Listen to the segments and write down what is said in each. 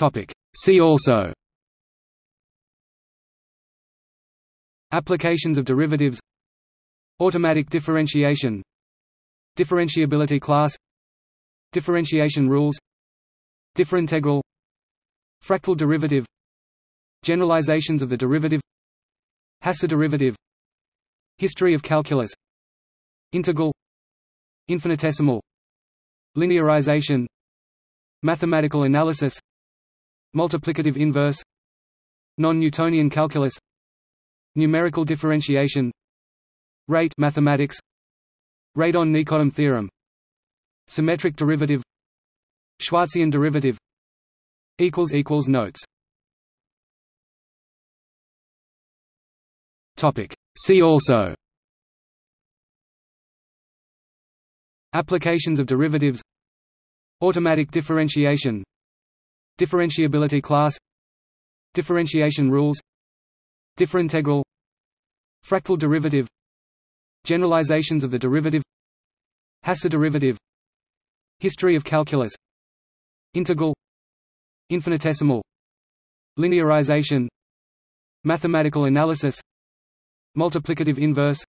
Topic. See also Applications of derivatives Automatic differentiation Differentiability class Differentiation rules Differintegral Fractal derivative Generalizations of the derivative Hasse derivative History of calculus Integral Infinitesimal Linearization Mathematical analysis Multiplicative inverse. Non-Newtonian calculus. Numerical differentiation. Rate mathematics. Radon-Nikodym theorem. Symmetric derivative. Schwarzian derivative. Equals equals Notes. Topic. See also. Applications of derivatives. Automatic differentiation Differentiability class. Differentiation rules. Differintegral. Fractal derivative. Generalizations of the derivative. Hasse derivative. History of calculus. Integral. Infinitesimal. Linearization. Mathematical analysis. Multiplicative inverse.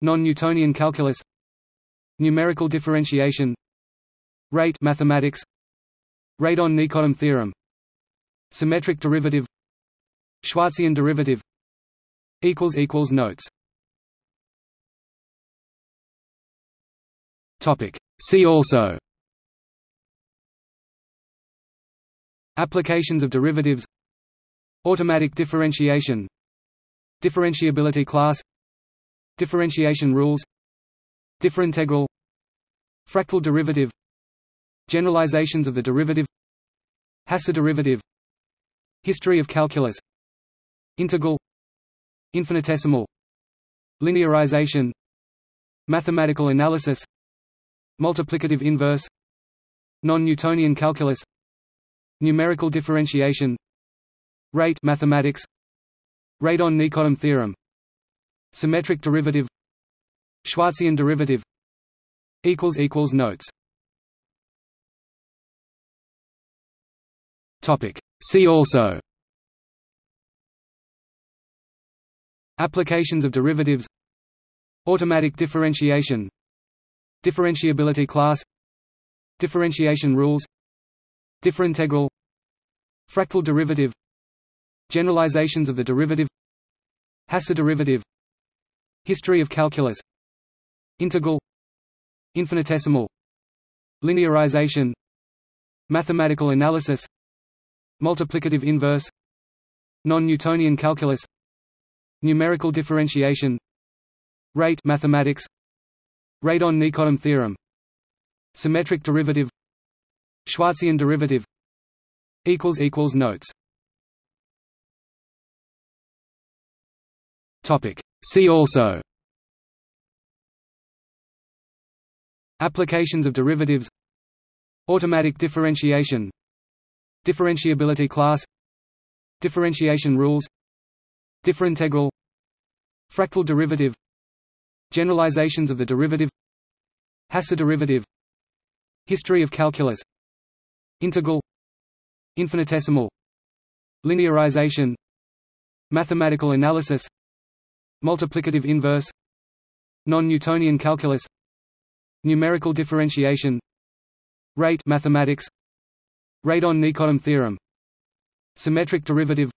Non-Newtonian calculus. Numerical differentiation. Rate mathematics Radon-Nikodym theorem. Symmetric derivative. Schwarzian derivative. Equals equals Notes. Topic. See also. Applications of derivatives. Automatic differentiation. Differentiability class. Differentiation rules. Differintegral. Fractal derivative. Generalizations of the derivative Hasse derivative. History of calculus. Integral. Infinitesimal. Linearization. Mathematical analysis. Multiplicative inverse. Non-Newtonian calculus. Numerical differentiation. Rate mathematics. Radon-Nikodym theorem. Symmetric derivative. Schwarzian derivative. Notes Topic. See also. Applications of derivatives. Automatic differentiation. Differentiability class. Differentiation rules. Differintegral. Fractal derivative. Generalizations of the derivative. Hasse derivative. History of calculus. Integral. Infinitesimal. Linearization. Mathematical analysis Multiplicative inverse Non-Newtonian calculus Numerical differentiation Rate mathematics Radon-Nikodym theorem Symmetric derivative Schwarzian derivative equals equals Notes. Topic. See also. Applications of derivatives. Automatic differentiation Differentiability class. Differentiation rules. Differintegral. Fractal derivative. Generalizations of the derivative. Hasse derivative. History of calculus. Integral. Infinitesimal. Linearization. Mathematical analysis. Multiplicative inverse. Non-Newtonian calculus. Numerical differentiation. Rate mathematics Radon-Nikodym theorem. Symmetric derivative.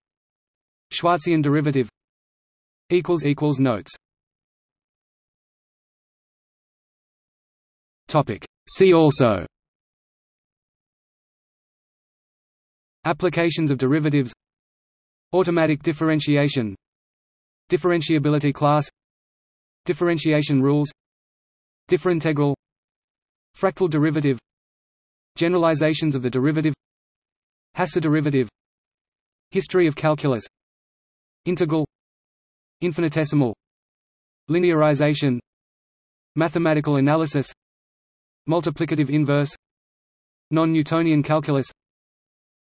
Schwarzian derivative. Notes. Topic. See also. Applications of derivatives. Automatic differentiation. Differentiability class. Differentiation rules. Differintegral. Fractal derivative Generalizations of the derivative. Hasse derivative. History of calculus. Integral. Infinitesimal. Linearization. Mathematical analysis. Multiplicative inverse. Non-Newtonian calculus.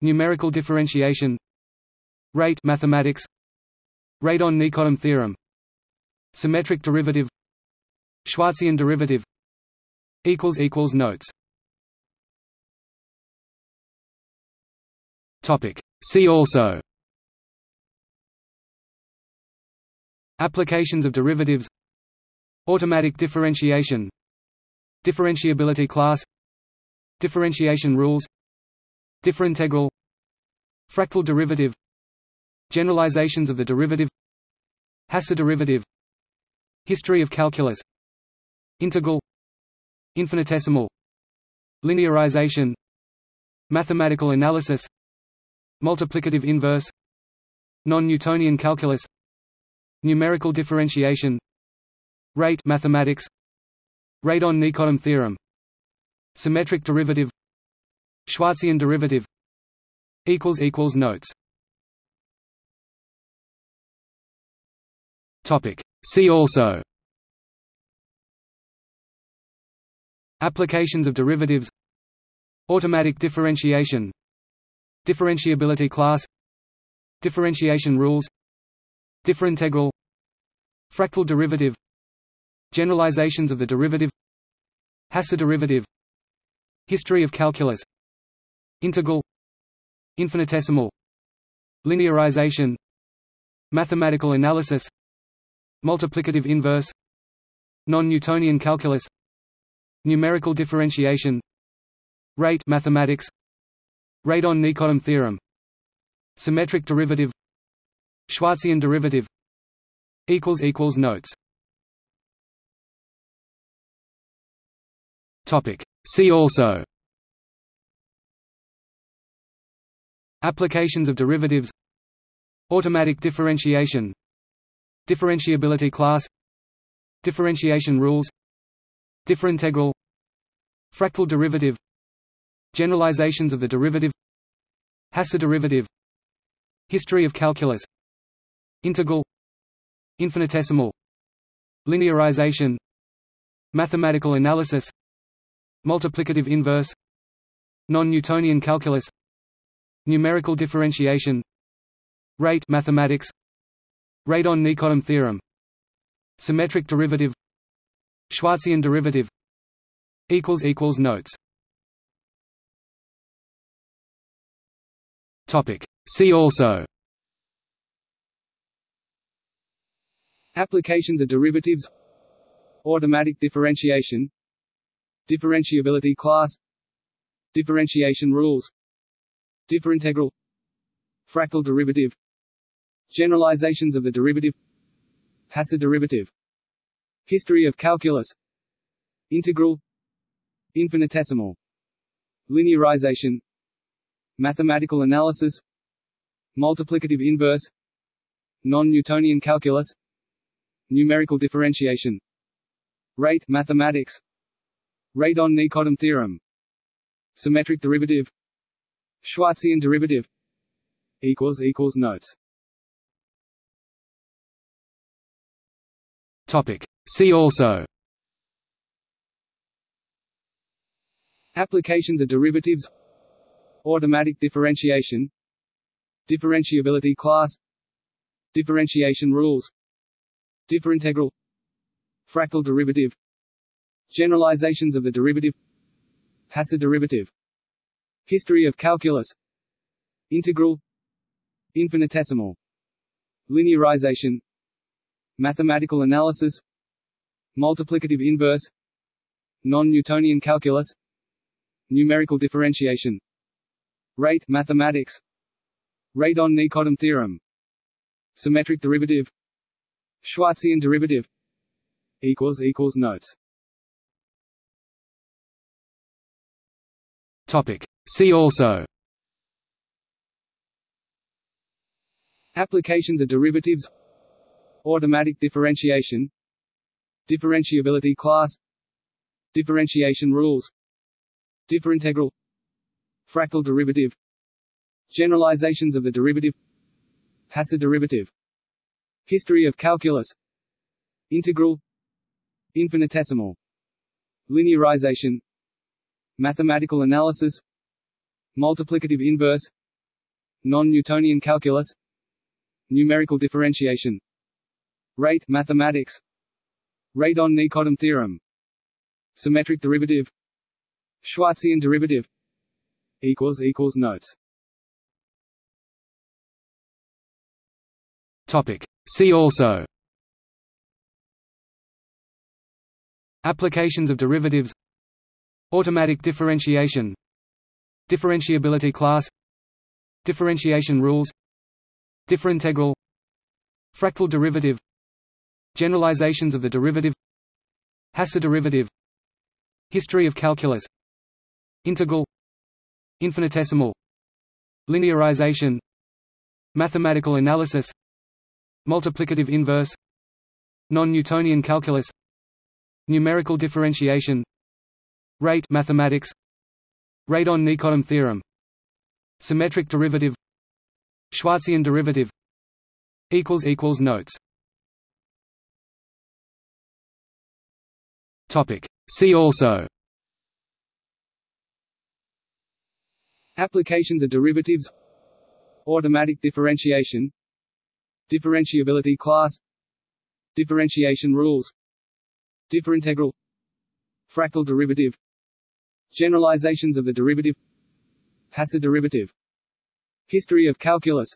Numerical differentiation. Rate mathematics. Radon-Nikodym theorem. Symmetric derivative. Schwarzian derivative. Notes Topic. See also Applications of derivatives Automatic differentiation Differentiability class Differentiation rules Differintegral Fractal derivative Generalizations of the derivative Hasse derivative History of calculus Integral Infinitesimal Linearization Mathematical analysis Multiplicative inverse. Non-Newtonian calculus. Numerical differentiation. Rate mathematics. Radon-Nikodym theorem. Symmetric derivative. Schwarzian derivative. Equals equals Notes. Topic. See also. Applications of derivatives. Automatic differentiation Differentiability class. Differentiation rules. Differintegral. Fractal derivative. Generalizations of the derivative. Hasse derivative. History of calculus. Integral. Infinitesimal. Linearization. Mathematical analysis. Multiplicative inverse. Non-Newtonian calculus. Numerical differentiation. Rate mathematics Radon-Nikodym theorem. Symmetric derivative. Schwarzian derivative. Equals equals Notes. Topic. See also. Applications of derivatives. Automatic differentiation. Differentiability class. Differentiation rules. Differintegral. Fractal derivative. Generalizations of the derivative Hasse derivative History of calculus Integral Infinitesimal Linearization Mathematical analysis Multiplicative inverse Non-Newtonian calculus Numerical differentiation Rate mathematics Radon-Nikodym theorem Symmetric derivative Schwarzian derivative Notes See also. Applications of derivatives. Automatic differentiation. Differentiability class. Differentiation rules. Differintegral. Fractal derivative. Generalizations of the derivative. Hasse derivative. History of calculus. Integral. Infinitesimal. Linearization Mathematical analysis Multiplicative inverse Non-Newtonian calculus Numerical differentiation. Rate mathematics. Radon-Nikodym theorem. Symmetric derivative. Schwarzian derivative. Equals equals Notes. Topic. See also. Applications of derivatives Automatic differentiation. Differentiability class. Differentiation rules. Differintegral. Fractal derivative. Generalizations of the derivative. Hasse derivative. History of calculus. Integral. Infinitesimal. Linearization. Mathematical analysis. Multiplicative inverse. Non-Newtonian calculus. Numerical differentiation Rate mathematics. Radon-Nikodym theorem. Symmetric derivative. Schwarzian derivative. Equals equals Notes. Topic. See also. Applications of derivatives. Automatic differentiation. Differentiability class. Differentiation rules. Differintegral Fractal derivative. Generalizations of the derivative. Hasse derivative. History of calculus. Integral. Infinitesimal. Linearization. Mathematical analysis. Multiplicative inverse. Non-Newtonian calculus. Numerical differentiation. Rate mathematics. Radon-Nikodym theorem. Symmetric derivative. Schwarzian derivative equals equals notes. Topic. See also. Applications of derivatives. Automatic differentiation. Differentiability class. Differentiation rules. Differintegral. Fractal derivative. Generalizations of the derivative. Hasse derivative History of calculus. Integral. Infinitesimal Linearization Mathematical analysis Multiplicative inverse Non-Newtonian calculus Numerical differentiation Rate mathematics Radon-Nikodym theorem Symmetric derivative Schwarzian derivative equals equals Notes. Topic. See also Applications of derivatives. Automatic differentiation. Differentiability class. Differentiation rules. Differintegral. Fractal derivative. Generalizations of the derivative. Hasse derivative. History of calculus.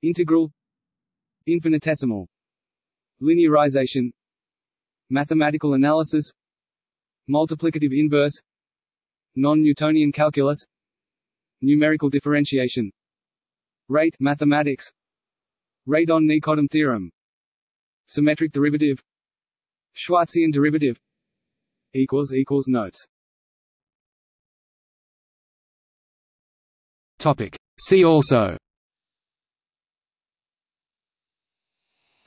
Integral. Infinitesimal. Linearization. Mathematical analysis. Multiplicative inverse. Non-Newtonian calculus Numerical differentiation. Rate mathematics. Radon-Nikodym theorem. Symmetric derivative. Schwarzian derivative. Equals equals Notes. Topic. See also.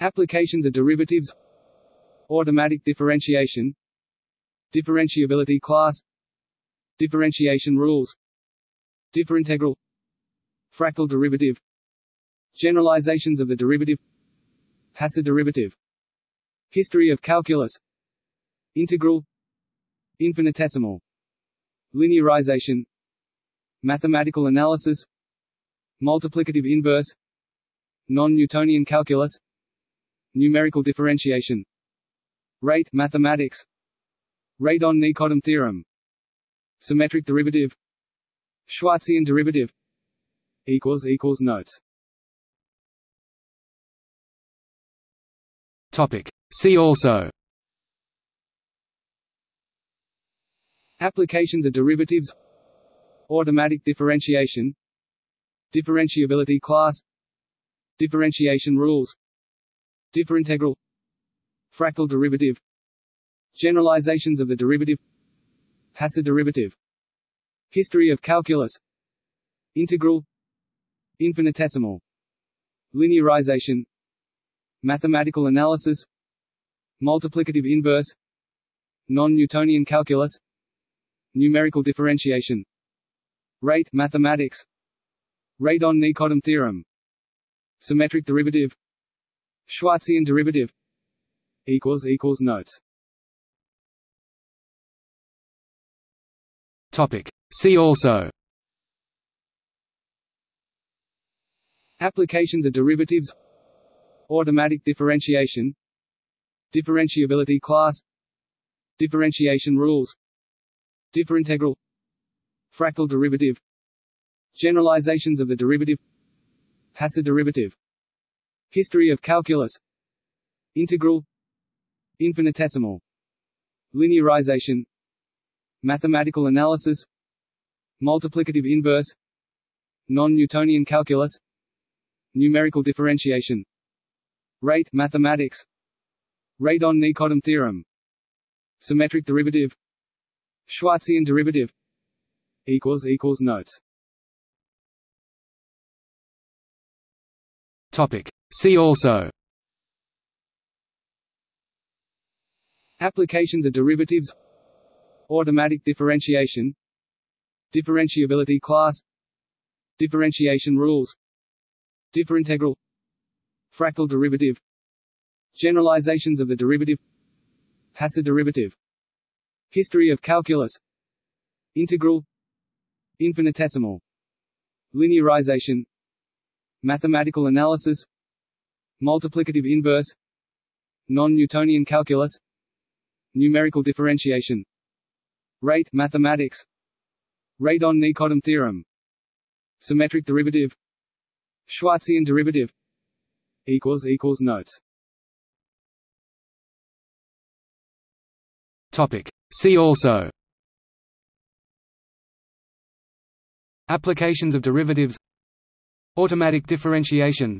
Applications of derivatives. Automatic differentiation. Differentiability class. Differentiation rules Differintegral. Fractal derivative. Generalizations of the derivative. Hasse derivative. History of calculus. Integral. Infinitesimal. Linearization. Mathematical analysis. Multiplicative inverse. Non-Newtonian calculus. Numerical differentiation. Rate mathematics. Radon-Nikodym theorem. Symmetric derivative Schwarzian derivative equals equals notes. Topic. See also. Applications of derivatives. Automatic differentiation. Differentiability class. Differentiation rules. Differintegral. Fractal derivative. Generalizations of the derivative. Hasse derivative History of calculus. Integral. Infinitesimal. Linearization. Mathematical analysis. Multiplicative inverse. Non-Newtonian calculus. Numerical differentiation. Rate mathematics. Radon-Nikodym theorem. Symmetric derivative. Schwarzian derivative. Notes Topic. See also. Applications of derivatives. Automatic differentiation. Differentiability class. Differentiation rules. Differintegral. Fractal derivative. Generalizations of the derivative. Hasse derivative. History of calculus. Integral. Infinitesimal. Linearization Mathematical analysis Multiplicative inverse Non-Newtonian calculus Numerical differentiation Rate mathematics Radon-Nikodym theorem Symmetric derivative Schwarzian derivative equals equals Notes. Topic. See also. Applications of derivatives Automatic differentiation Differentiability class Differentiation rules Differintegral Fractal derivative Generalizations of the derivative Hasse derivative History of calculus Integral Infinitesimal Linearization Mathematical analysis Multiplicative inverse Non-Newtonian calculus Numerical differentiation Rate mathematics. Radon-Nikodym theorem. Symmetric derivative. Schwarzian derivative. Equals equals notes. Topic. See also. Applications of derivatives. Automatic differentiation.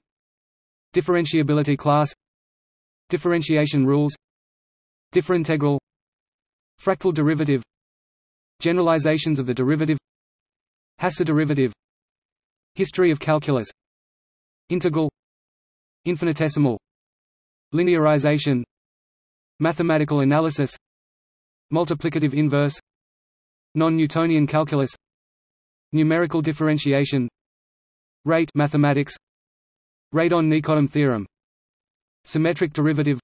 Differentiability class. Differentiation rules. Differintegral. Fractal derivative Generalizations of the derivative Hasse derivative History of calculus Integral Infinitesimal Linearization Mathematical analysis Multiplicative inverse Non-Newtonian calculus Numerical differentiation Rate mathematics Radon-Nikodym theorem Symmetric derivative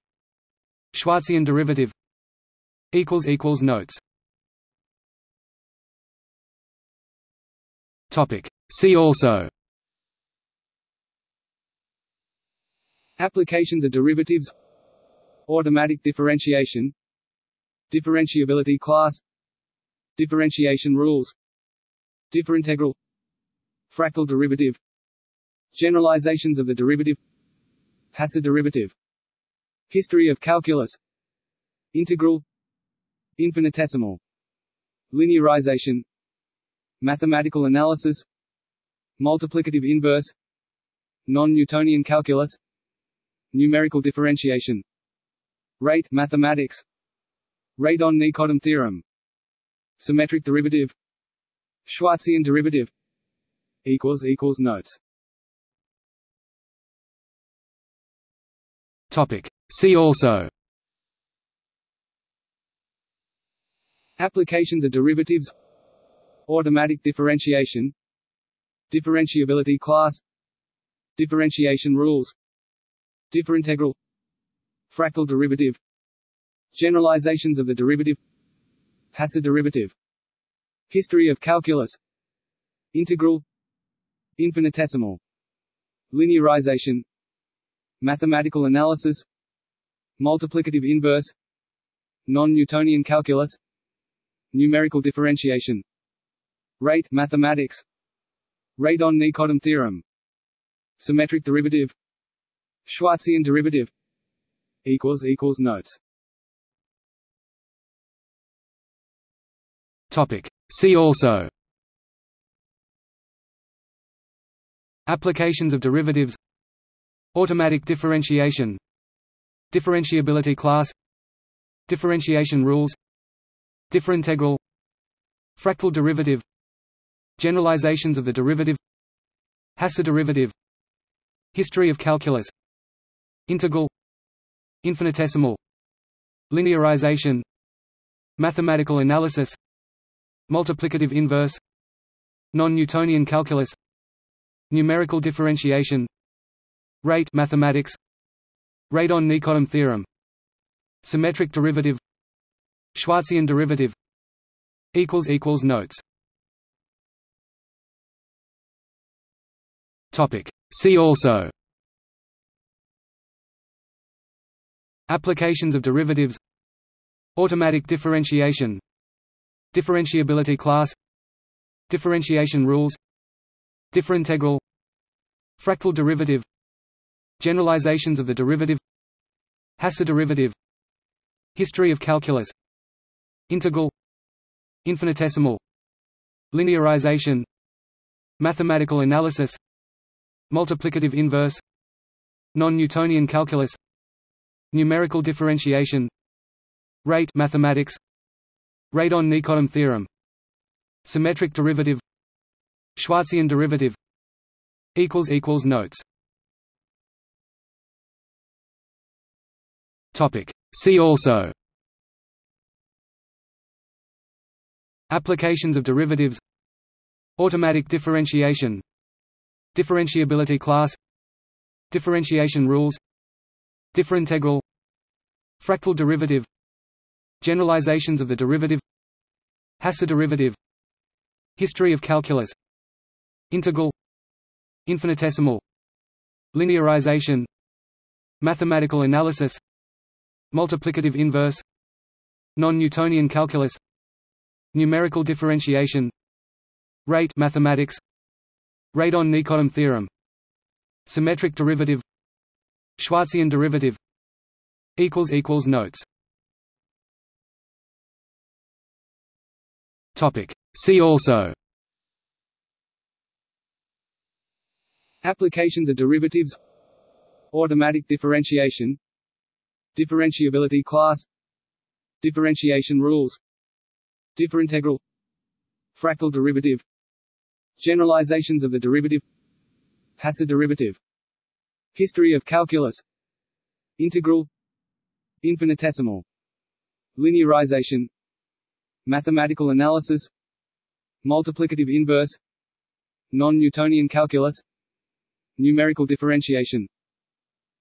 Schwarzian derivative Notes See also. Applications of derivatives. Automatic differentiation. Differentiability class. Differentiation rules. Differintegral. Fractal derivative. Generalizations of the derivative. Hasse derivative. History of calculus. Integral. Infinitesimal. Linearization Mathematical analysis Multiplicative inverse Non-Newtonian calculus Numerical differentiation. Rate mathematics. Radon-Nikodym theorem. Symmetric derivative. Schwarzian derivative. Equals equals notes. Topic. See also. Applications of derivatives Automatic differentiation Differentiability class Differentiation rules Differintegral Fractal derivative Generalizations of the derivative Hasse derivative History of calculus Integral Infinitesimal Linearization Mathematical analysis Multiplicative inverse Non-Newtonian calculus Numerical differentiation Rate mathematics. Radon-Nikodym theorem. Symmetric derivative. Schwarzian derivative. Equals equals notes. Topic. See also. Applications of derivatives. Automatic differentiation. Differentiability class. Differentiation rules. Differintegral. Fractal derivative Generalizations of the derivative. Hasse derivative. History of calculus. Integral. Infinitesimal. Linearization. Mathematical analysis. Multiplicative inverse. Non-Newtonian calculus. Numerical differentiation. Rate mathematics. Radon-Nikodym theorem. Symmetric derivative. Schwarzian derivative. Notes See also Applications of derivatives Automatic differentiation Differentiability class Differentiation rules Differintegral Fractal derivative Generalizations of the derivative Hasse derivative History of calculus Integral Infinitesimal Linearization Mathematical analysis Multiplicative inverse. Non-Newtonian calculus. Numerical differentiation. Rate mathematics. Radon-Nikodym theorem. Symmetric derivative. Schwarzian derivative. Equals equals Notes. Topic. See also. Applications of derivatives. Automatic differentiation Differentiability class. Differentiation rules. Differintegral. Fractal derivative. Generalizations of the derivative. Hasse derivative. History of calculus. Integral. Infinitesimal. Linearization. Mathematical analysis. Multiplicative inverse. Non-Newtonian calculus. Numerical differentiation. Rate mathematics Radon-Nikodym theorem. Symmetric derivative. Schwarzian derivative. Equals equals notes. Topic. See also. Applications of derivatives. Automatic differentiation. Differentiability class. Differentiation rules. Differintegral fractal derivative generalizations of the derivative. Hasse derivative. History of calculus. Integral. Infinitesimal. Linearization. Mathematical analysis. Multiplicative inverse. non-Newtonian calculus. Numerical differentiation.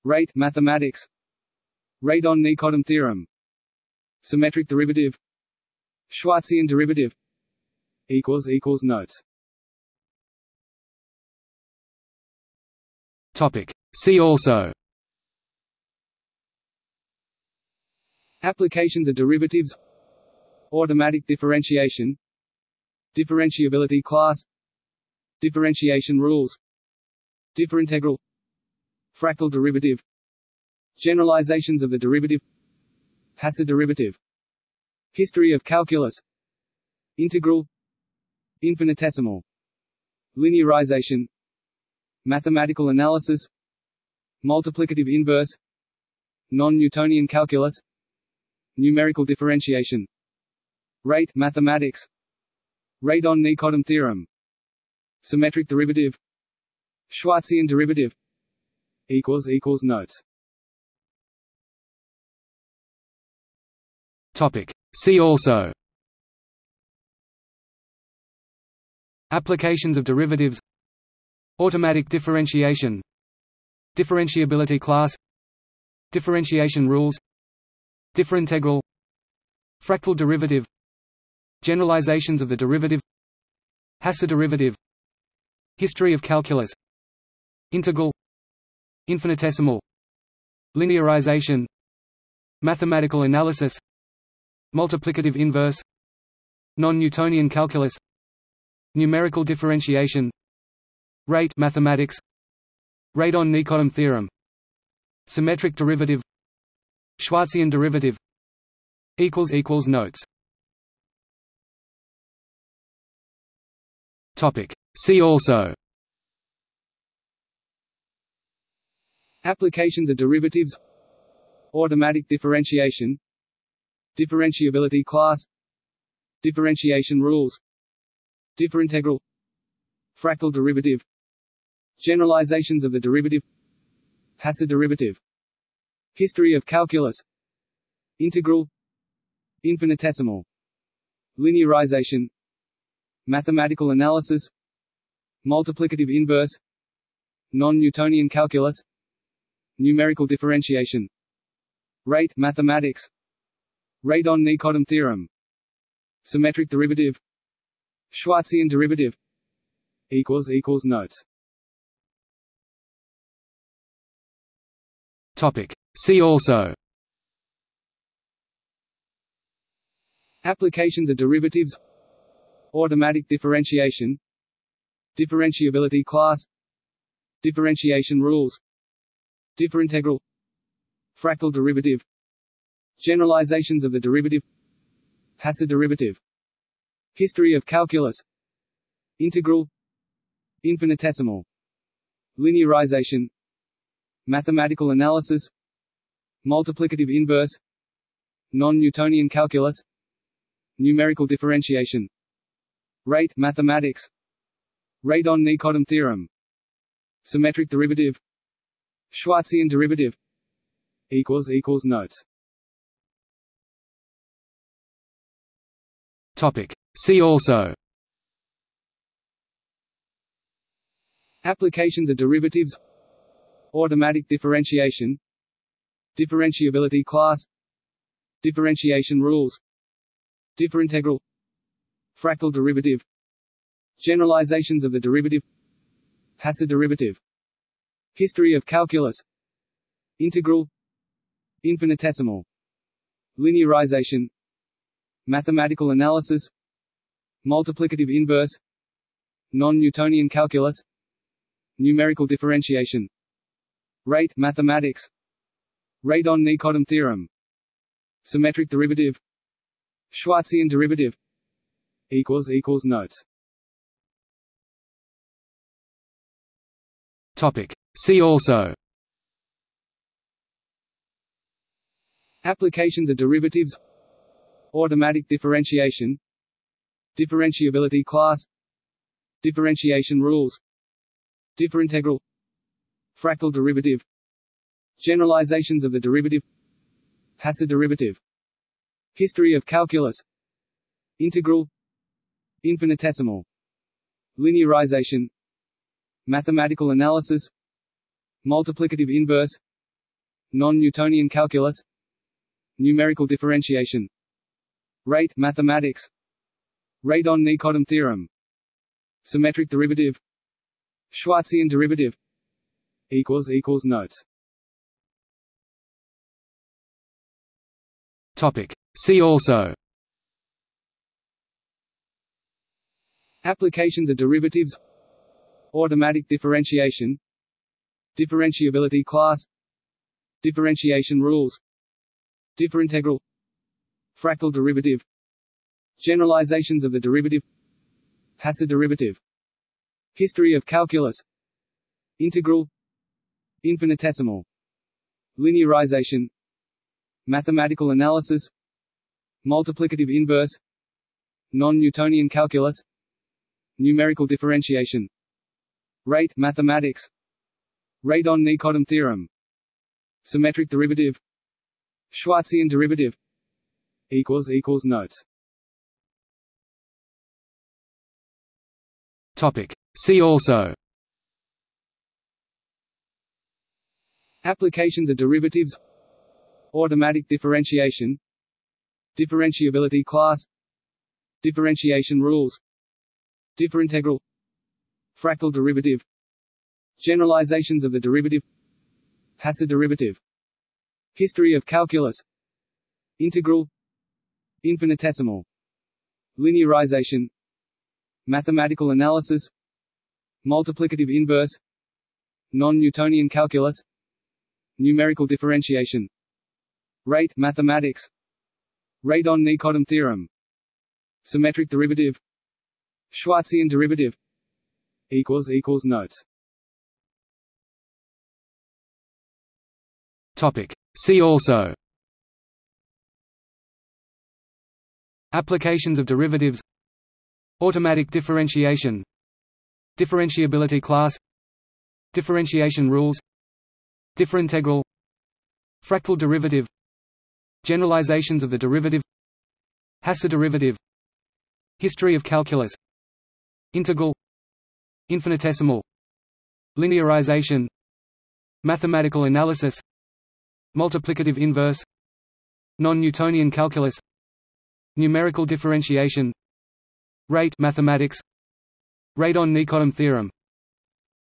Rate mathematics. Radon-Nikodym theorem. Symmetric derivative. Schwarzian derivative. Notes topic. See also. Applications of derivatives. Automatic differentiation. Differentiability class. Differentiation rules. Differintegral. Fractal derivative. Generalizations of the derivative. Hasse derivative. History of calculus. Integral. Infinitesimal. Linearization Mathematical analysis Multiplicative inverse Non-Newtonian calculus Numerical differentiation. Rate mathematics. Radon-Nikodym theorem. Symmetric derivative. Schwarzian derivative. Equals equals Notes. Topic. See also. Applications of derivatives Automatic differentiation. Differentiability class. Differentiation rules. Differintegral. Fractal derivative. Generalizations of the derivative. Hasse derivative. History of calculus. Integral. Infinitesimal. Linearization. Mathematical analysis. Multiplicative inverse. non-Newtonian calculus. Numerical differentiation rate mathematics. radon-Nikodym theorem. Symmetric derivative. Schwarzian derivative. Equals equals notes. Topic. See also. Applications of derivatives. Automatic differentiation. Differentiability class. Differentiation rules. Differintegral fractal derivative generalizations of the derivative. Hasse derivative. History of calculus. Integral. Infinitesimal. Linearization. Mathematical analysis. Multiplicative inverse. non-Newtonian calculus. Numerical differentiation. Rate mathematics. Radon-Nikodym theorem. Symmetric derivative. Schwarzian derivative. Notes Topic. See also. Applications of derivatives. Automatic differentiation. Differentiability class. Differentiation rules. Differintegral. Fractal derivative. Generalizations of the derivative. Hasse derivative. History of calculus. Integral. Infinitesimal. Linearization Mathematical analysis Multiplicative inverse Non-Newtonian calculus Numerical differentiation. Rate mathematics. Radon-Nikodym theorem. Symmetric derivative. Schwarzian derivative. Equals equals Notes. Topic. See also. Applications of derivatives Automatic differentiation. Differentiability class. Differentiation rules. Differintegral. Fractal derivative. Generalizations of the derivative. Hasse derivative. History of calculus. Integral. Infinitesimal. Linearization. Mathematical analysis. Multiplicative inverse. Non-Newtonian calculus. Numerical differentiation Rate mathematics. Radon-Nikodym theorem. Symmetric derivative. Schwarzian derivative. Equals equals notes. Topic. See also. Applications of derivatives. Automatic differentiation. Differentiability class. Differentiation rules. Differintegral Fractal derivative Generalizations of the derivative Hasse derivative History of calculus Integral Infinitesimal Linearization Mathematical analysis Multiplicative inverse Non-Newtonian calculus Numerical differentiation Rate mathematics Radon-Nikodym theorem Symmetric derivative Schwarzian derivative equals equals notes. Topic. See also. Applications of derivatives. Automatic differentiation. Differentiability class. Differentiation rules. Differintegral. Fractal derivative. Generalizations of the derivative. Hasse derivative. History of calculus. Integral Infinitesimal. Linearization. Mathematical analysis. Multiplicative inverse. Non-Newtonian calculus. Numerical differentiation. Rate mathematics. Radon-Nikodym theorem. Symmetric derivative. Schwarzian derivative. Equals equals notes. Topic. See also Applications of derivatives. Automatic differentiation. Differentiability class. Differentiation rules. Differintegral. Fractal derivative. Generalizations of the derivative. Hasse derivative. History of calculus. Integral. Infinitesimal. Linearization. Mathematical analysis. Multiplicative inverse. Non-Newtonian calculus Numerical differentiation. Rate mathematics. Radon-Nikodym theorem. Symmetric derivative. Schwarzian derivative. Equals equals notes. Topic. See also. Applications of derivatives. Automatic differentiation. Differentiability class. Differentiation rules Differintegral Fractal derivative. Generalizations of the derivative. Hasse derivative. History of calculus. Integral. Infinitesimal. Linearization. Mathematical analysis. Multiplicative inverse. Non-Newtonian calculus. Numerical differentiation. Rate mathematics. Radon-Nikodym theorem.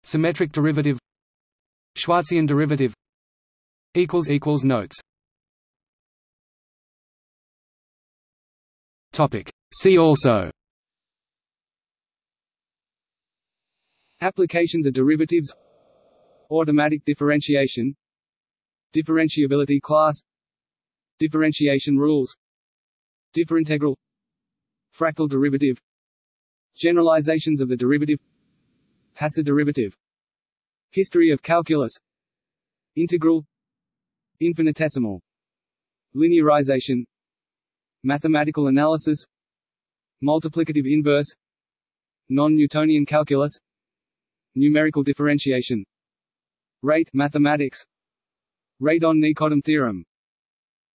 Symmetric derivative Schwarzian derivative equals equals notes. Topic. See also. Applications of derivatives. Automatic differentiation. Differentiability class. Differentiation rules. Differintegral. Fractal derivative. Generalizations of the derivative. Hasse derivative History of calculus. Integral. Infinitesimal. Linearization. Mathematical analysis. Multiplicative inverse. Non-Newtonian calculus. Numerical differentiation. Rate mathematics. Radon-Nikodym theorem.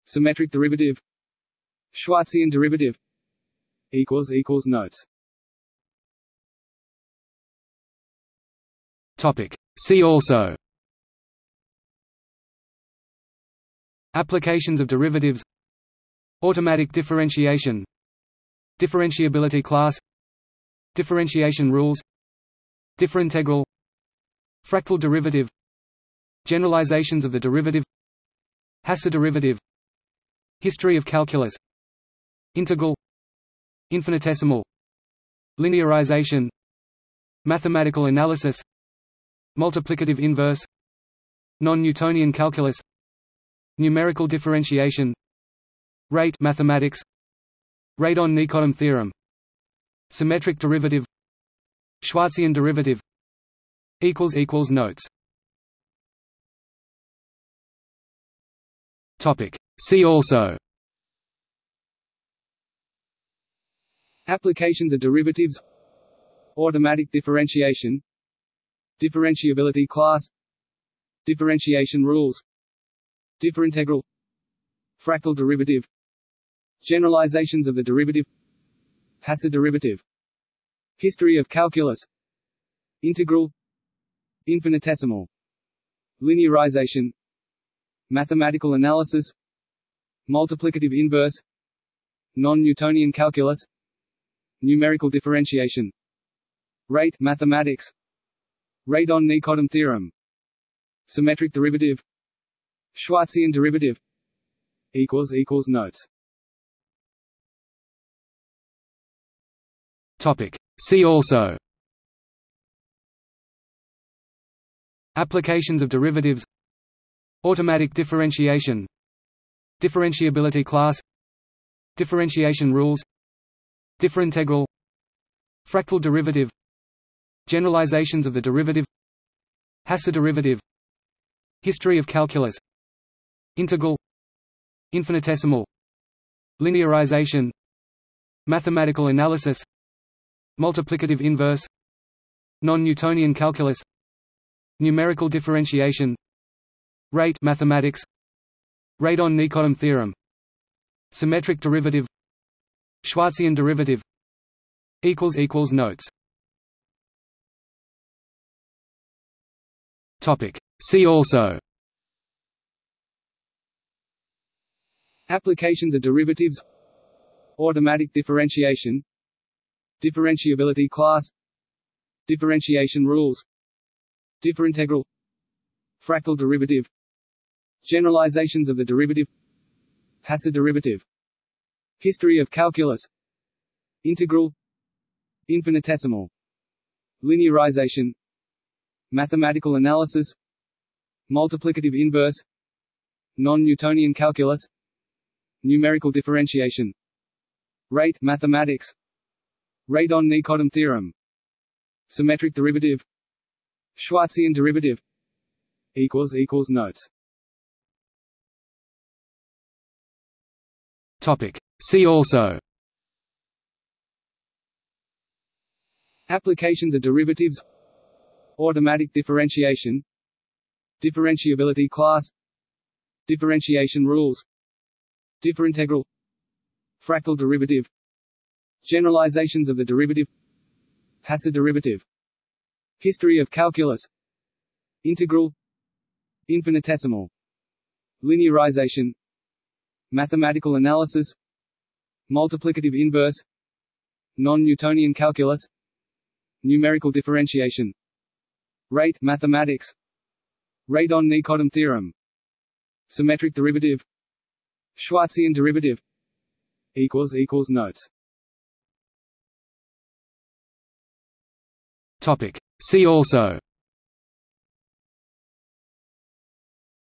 Symmetric derivative. Schwarzian derivative. Equals equals notes. Topic See also. Applications of derivatives. Automatic differentiation. Differentiability class. Differentiation rules. Differintegral. Fractal derivative. Generalizations of the derivative. Hasse derivative. History of calculus. Integral. Infinitesimal. Linearization. Mathematical analysis Multiplicative inverse Non-Newtonian calculus Numerical differentiation Rate mathematics Radon-Nikodym theorem Symmetric derivative Schwarzian derivative equals equals Notes. Topic. See also. Applications of derivatives. Automatic differentiation Differentiability class. Differentiation rules. Differintegral. Fractal derivative. Generalizations of the derivative. Hasse derivative. History of calculus. Integral. Infinitesimal. Linearization. Mathematical analysis. Multiplicative inverse. Non-Newtonian calculus. Numerical differentiation. Rate mathematics Radon-Nikodym theorem. Symmetric derivative. Schwarzian derivative. Equals equals notes. Topic. See also. Applications of derivatives. Automatic differentiation. Differentiability class. Differentiation rules. Differintegral. Fractal derivative Generalizations of the derivative Hasse derivative History of calculus Integral Infinitesimal Linearization Mathematical analysis Multiplicative inverse Non-Newtonian calculus Numerical differentiation Rate mathematics Radon-Nikodym theorem Symmetric derivative Schwarzian derivative Notes See also. Applications of derivatives. Automatic differentiation. Differentiability class. Differentiation rules. Differintegral. Fractal derivative. Generalizations of the derivative. Hasse derivative. History of calculus. Integral. Infinitesimal. Linearization Mathematical analysis Multiplicative inverse Non-Newtonian calculus Numerical differentiation. Rate mathematics. Radon-Nikodym theorem. Symmetric derivative. Schwarzian derivative. Equals equals Notes. Topic. See also. Applications of derivatives Automatic differentiation Differentiability class Differentiation rules Differintegral Fractal derivative Generalizations of the derivative Hasse derivative History of calculus Integral Infinitesimal Linearization Mathematical analysis Multiplicative inverse Non-Newtonian calculus Numerical differentiation Rate mathematics. Radon-Nikodym theorem. Symmetric derivative. Schwarzian derivative. Equals equals Notes. Topic. See also.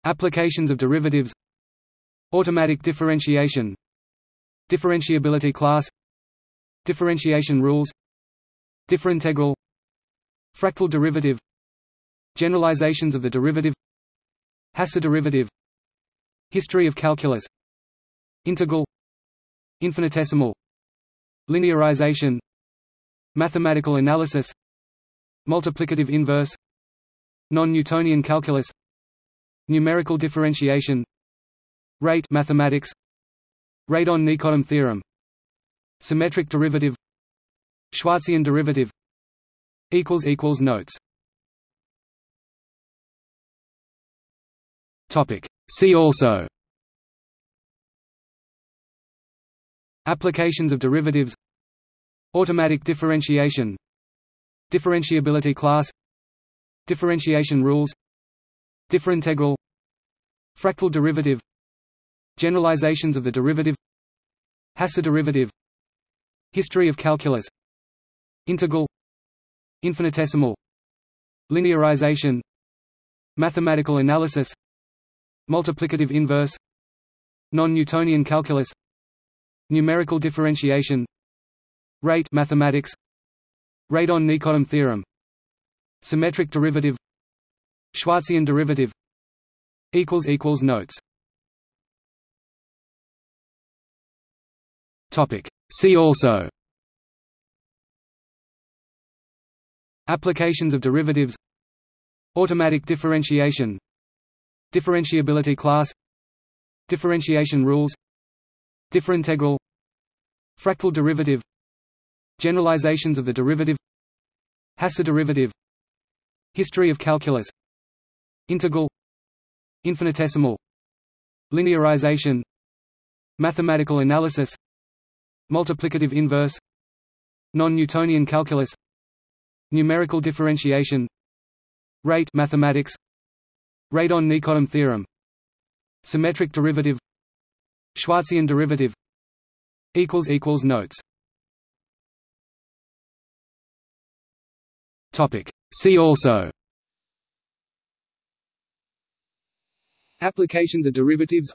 Applications of derivatives. Automatic differentiation. Differentiability class. Differentiation rules. Differintegral. Fractal derivative Generalizations of the derivative. Hasse derivative. History of calculus. Integral. Infinitesimal. Linearization. Mathematical analysis. Multiplicative inverse. Non-Newtonian calculus. Numerical differentiation. Rate mathematics. Radon-Nikodym theorem. Symmetric derivative. Schwarzian derivative. Notes See also Applications of derivatives Automatic differentiation Differentiability class Differentiation rules Differintegral Fractal derivative Generalizations of the derivative Hasse derivative History of calculus Integral Infinitesimal Linearization Mathematical analysis Multiplicative inverse. Non-Newtonian calculus. Numerical differentiation. Rate mathematics. Radon-Nikodym theorem. Symmetric derivative. Schwarzian derivative. Equals equals Notes. Topic. See also. Applications of derivatives. Automatic differentiation Differentiability class. Differentiation rules. Differintegral. Fractal derivative. Generalizations of the derivative. Hasse derivative. History of calculus. Integral. Infinitesimal. Linearization. Mathematical analysis. Multiplicative inverse. Non-Newtonian calculus. Numerical differentiation. Rate mathematics Radon-Nikodym theorem. Symmetric derivative. Schwarzian derivative. Notes. Topic. See also. Applications of derivatives.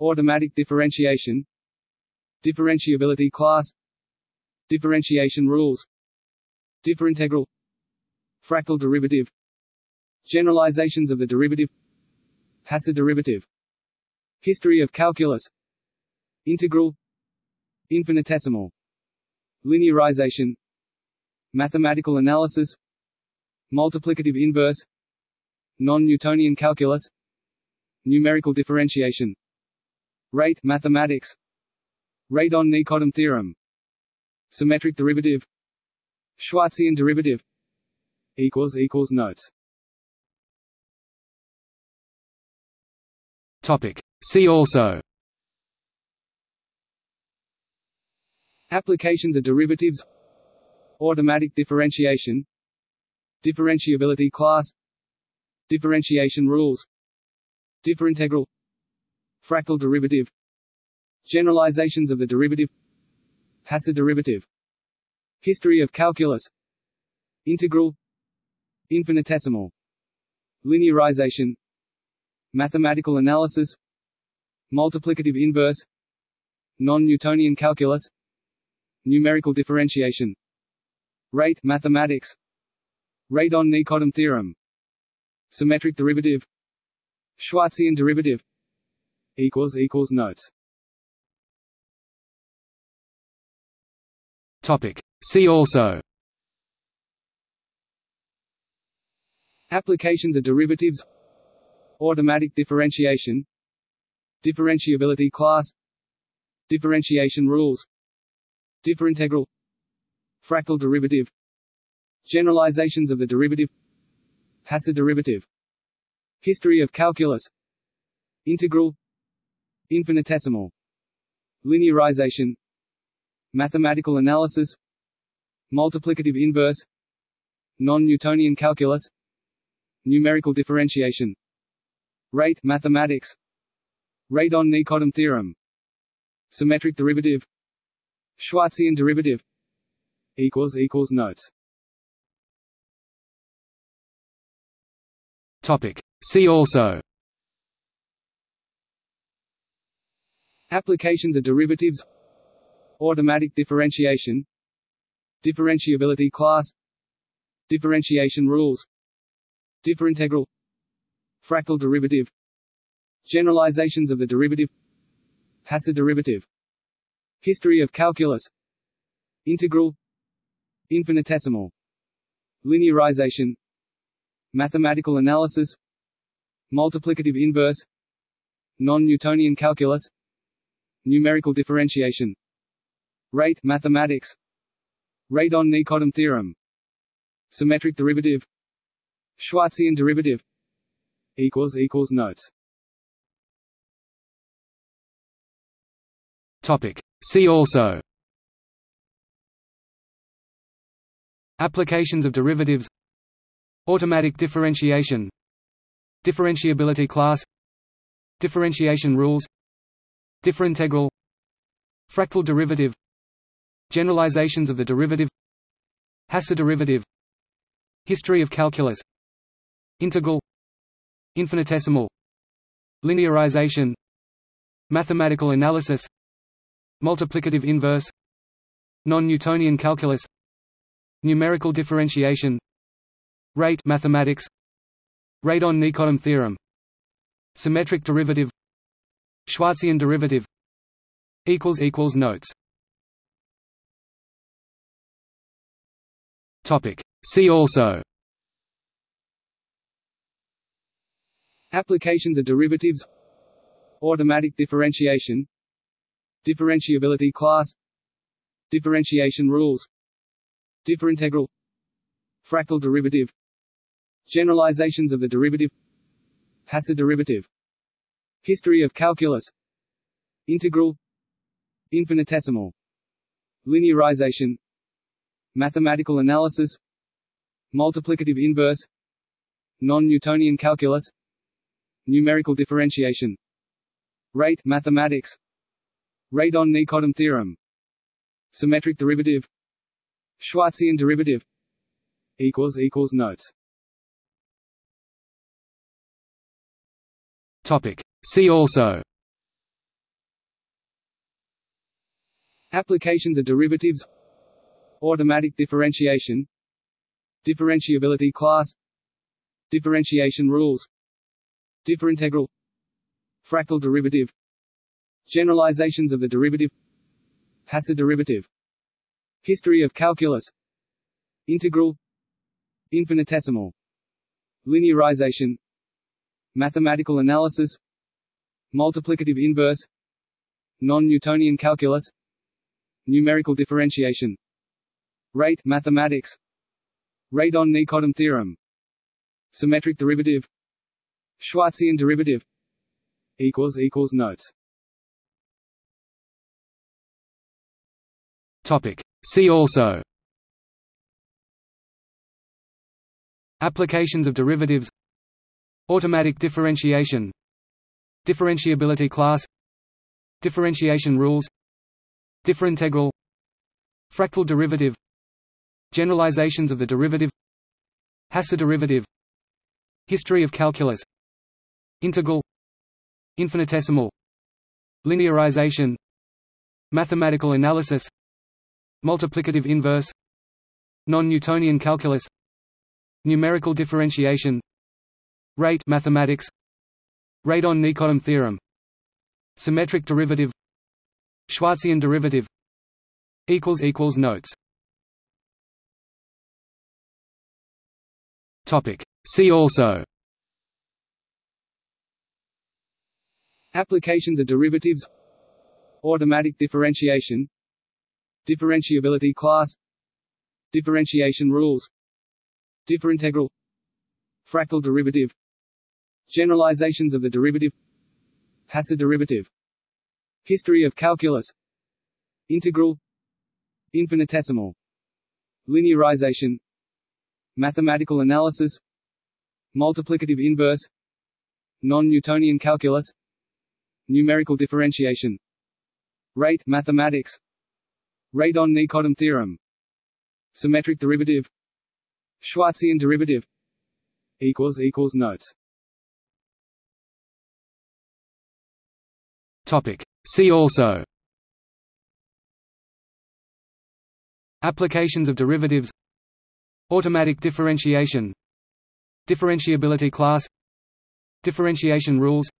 Automatic differentiation. Differentiability class. Differentiation rules. Differintegral. Fractal derivative Generalizations of the derivative. Hasse derivative. History of calculus. Integral. Infinitesimal. Linearization. Mathematical analysis. Multiplicative inverse. Non-Newtonian calculus. Numerical differentiation. Rate mathematics. Radon-Nikodym theorem. Symmetric derivative. Schwarzian derivative. Notes Topic. See also. Applications of derivatives. Automatic differentiation. Differentiability class. Differentiation rules. Differintegral. Fractal derivative. Generalizations of the derivative. Hasse derivative. History of calculus. Integral. Infinitesimal. Linearization Mathematical analysis Multiplicative inverse Non-Newtonian calculus Numerical differentiation. Rate mathematics. Radon-Nikodym theorem. Symmetric derivative. Schwarzian derivative. Equals equals Notes. Topic. See also. Applications of derivatives Automatic differentiation Differentiability class Differentiation rules Differintegral Fractal derivative Generalizations of the derivative Hasse derivative History of calculus Integral Infinitesimal Linearization Mathematical analysis Multiplicative inverse Non-Newtonian calculus Numerical differentiation Rate mathematics. Radon-Nikodym theorem. Symmetric derivative. Schwarzian derivative. Equals equals Notes. Topic. See also. Applications of derivatives. Automatic differentiation. Differentiability class. Differentiation rules. Differintegral Fractal derivative. Generalizations of the derivative. Hasse derivative. History of calculus. Integral. Infinitesimal. Linearization. Mathematical analysis. Multiplicative inverse. Non-Newtonian calculus. Numerical differentiation. Rate mathematics. Radon-Nikodym theorem. Symmetric derivative. Schwarzian derivative Notes. Topic. See also. Applications of derivatives. Automatic differentiation. Differentiability class. Differentiation rules. Differintegral. Fractal derivative. Generalizations of the derivative. Hasse derivative. History of calculus. Integral infinitesimal linearization mathematical analysis multiplicative inverse non-Newtonian calculus numerical differentiation rate mathematics radon-nikodym theorem symmetric derivative Schwarzian derivative equals equals notes. Topic. See also Applications of derivatives. Automatic differentiation. Differentiability class. Differentiation rules. Differintegral. Fractal derivative. Generalizations of the derivative. Hasse derivative. History of calculus. Integral. Infinitesimal. Linearization. Mathematical analysis. Multiplicative inverse. Non-Newtonian calculus Numerical differentiation. Rate mathematics. Radon-Nikodym theorem. Symmetric derivative. Schwarzian derivative. Equals equals notes. Topic. See also. Applications of derivatives. Automatic differentiation. Differentiability class. Differentiation rules Differintegral Fractal derivative Generalizations of the derivative Hasse derivative History of calculus Integral Infinitesimal Linearization Mathematical analysis Multiplicative inverse Non-Newtonian calculus Numerical differentiation Rate mathematics Radon-Nikodym theorem Symmetric derivative Schwarzian derivative equals equals notes. Topic. See also. Applications of derivatives. Automatic differentiation. Differentiability class. Differentiation rules. Differintegral. Fractal derivative. Generalizations of the derivative. Hasse derivative. History of calculus Integral Infinitesimal Linearization Mathematical analysis Multiplicative inverse Non-Newtonian calculus Numerical differentiation Rate mathematics Radon-Nikodym theorem Symmetric derivative Schwarzian derivative equals equals notes. Topic. See also Applications of derivatives. Automatic differentiation. Differentiability class. Differentiation rules. Differintegral. Fractal derivative. Generalizations of the derivative. Hasse derivative. History of calculus. Integral. Infinitesimal. Linearization. Mathematical analysis. Multiplicative inverse. Non-Newtonian calculus Numerical differentiation. Rate mathematics. Radon-Nikodym theorem. Symmetric derivative. Schwarzian derivative. Equals equals notes. Topic. See also. Applications of derivatives. Automatic differentiation. Differentiability class. Differentiation rules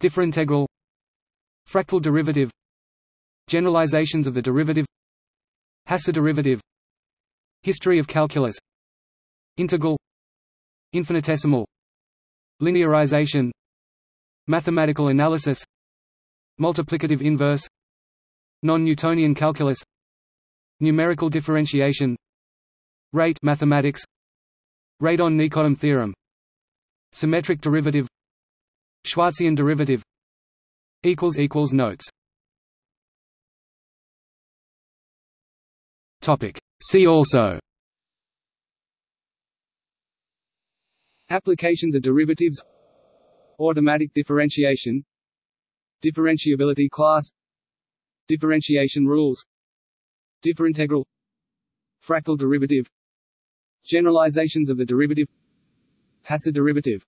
Differintegral Fractal derivative. Generalizations of the derivative. Hasse derivative. History of calculus. Integral. Infinitesimal. Linearization. Mathematical analysis. Multiplicative inverse. Non-Newtonian calculus. Numerical differentiation. Rate mathematics. Radon-Nikodym theorem. Symmetric derivative Schwarzian derivative equals equals notes. Topic. See also. Applications of derivatives. Automatic differentiation. Differentiability class. Differentiation rules. Differintegral. Fractal derivative. Generalizations of the derivative. Hasse derivative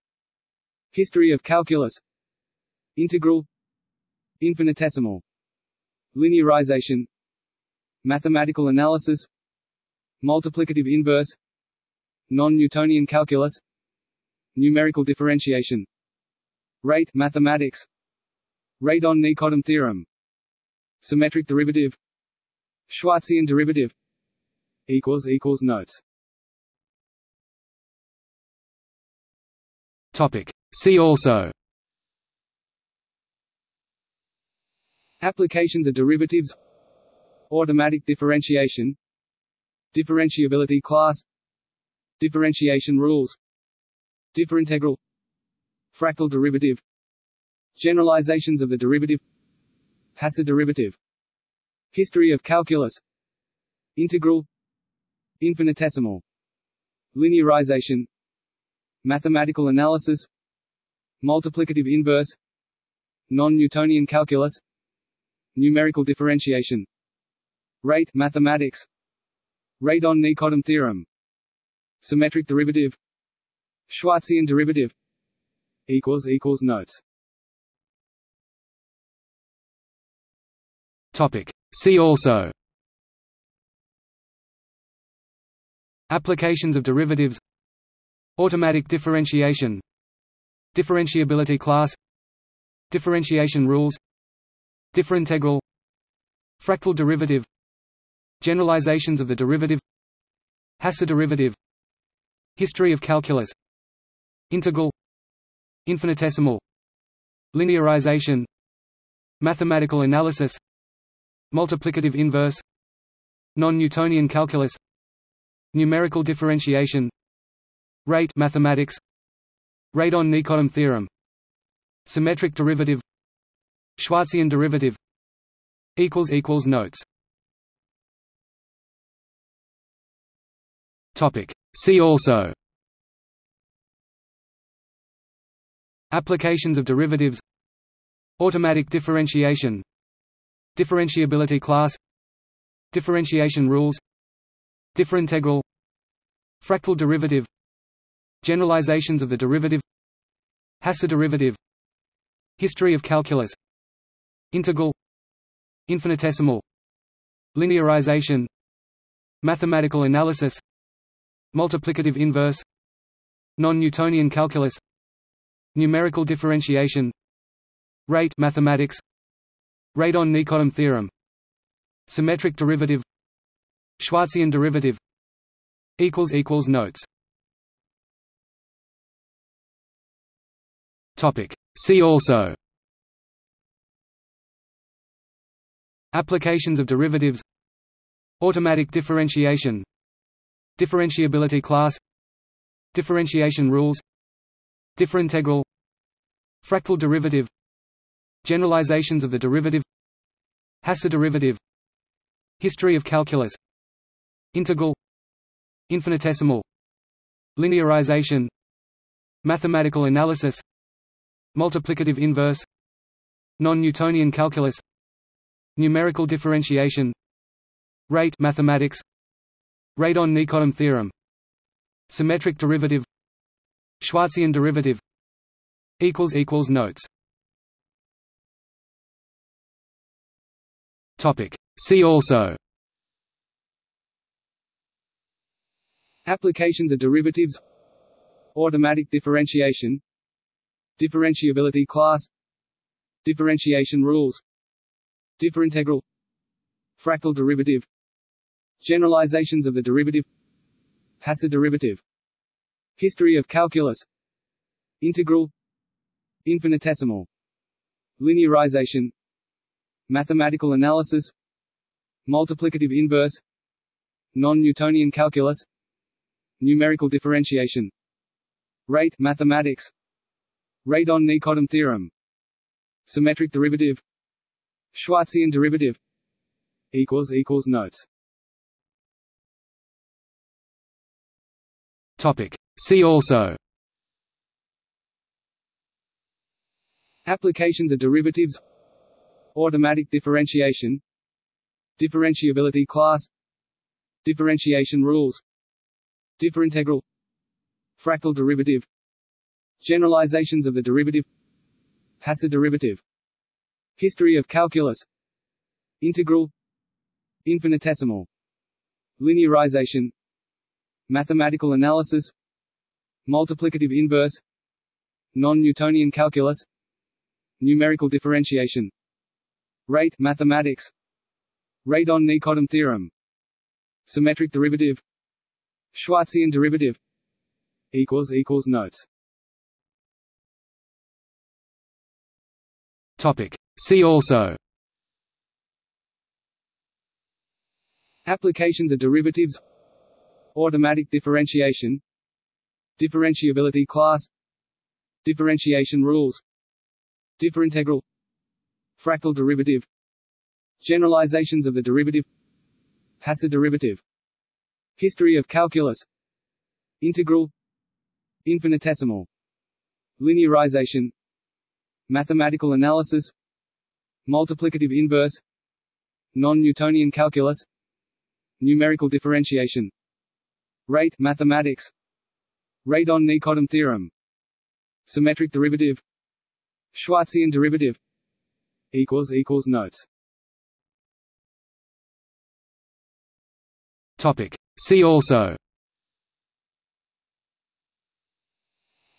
History of calculus. Integral. Infinitesimal. Linearization. Mathematical analysis. Multiplicative inverse. Non-Newtonian calculus. Numerical differentiation. Rate mathematics. Radon-Nikodym theorem. Symmetric derivative. Schwarzian derivative. Notes Topic. See also. Applications of derivatives. Automatic differentiation. Differentiability class. Differentiation rules. Differintegral. Fractal derivative. Generalizations of the derivative. Hasse derivative. History of calculus. Integral. Infinitesimal. Linearization Mathematical analysis Multiplicative inverse Non-Newtonian calculus Numerical differentiation. Rate mathematics. Radon-Nikodym theorem. Symmetric derivative. Schwarzian derivative. Equals equals notes. Topic. See also. Applications of derivatives Automatic differentiation. Differentiability class. Differentiation rules. Differintegral. Fractal derivative. Generalizations of the derivative. Hasse derivative. History of calculus. Integral. Infinitesimal. Linearization. Mathematical analysis. Multiplicative inverse. Non-Newtonian calculus. Numerical differentiation Rate mathematics. Radon-Nikodym theorem. Symmetric derivative. Schwarzian derivative. Equals equals Notes. Topic. See also. Applications of derivatives. Automatic differentiation. Differentiability class. Differentiation rules. Differintegral. Fractal derivative Generalizations of the derivative. Hasse derivative History of calculus. Integral. Infinitesimal. Linearization. Mathematical analysis. Multiplicative inverse. Non-Newtonian calculus. Numerical differentiation. Rate mathematics. Radon-Nikodym theorem. Symmetric derivative. Schwarzian derivative. Notes See also. Applications of derivatives. Automatic differentiation. Differentiability class. Differentiation rules. Differintegral. Fractal derivative. Generalizations of the derivative. Hasse derivative. History of calculus. Integral. Infinitesimal. Linearization. Mathematical analysis Multiplicative inverse. Non-Newtonian calculus. Numerical differentiation. Rate mathematics. Radon-Nikodym theorem. Symmetric derivative. Schwarzian derivative. Equals equals Notes. Topic. See also. Applications of derivatives. Automatic differentiation Differentiability class. Differentiation rules. Differintegral. Fractal derivative. Generalizations of the derivative. Hasse derivative. History of calculus. Integral. Infinitesimal. Linearization. Mathematical analysis. Multiplicative inverse. Non-Newtonian calculus. Numerical differentiation. Rate mathematics Radon-Nikodym theorem. Symmetric derivative. Schwarzian derivative. Equals equals Notes. Topic. See also. Applications of derivatives. Automatic differentiation. Differentiability class. Differentiation rules. Differintegral Fractal derivative Generalizations of the derivative. Hasse derivative. History of calculus. Integral. Infinitesimal. Linearization. Mathematical analysis. Multiplicative inverse. Non-Newtonian calculus. Numerical differentiation. Rate mathematics. Radon-Nikodym theorem. Symmetric derivative. Schwarzian derivative. Notes Topic. See also. Applications of derivatives. Automatic differentiation. Differentiability class. Differentiation rules. Differintegral. Fractal derivative. Generalizations of the derivative. Hasse derivative. History of calculus. Integral. Infinitesimal. Linearization Mathematical analysis Multiplicative inverse Non-Newtonian calculus Numerical differentiation. Rate mathematics. Radon-Nikodym theorem. Symmetric derivative. Schwarzian derivative. Equals equals Notes. Topic. See also.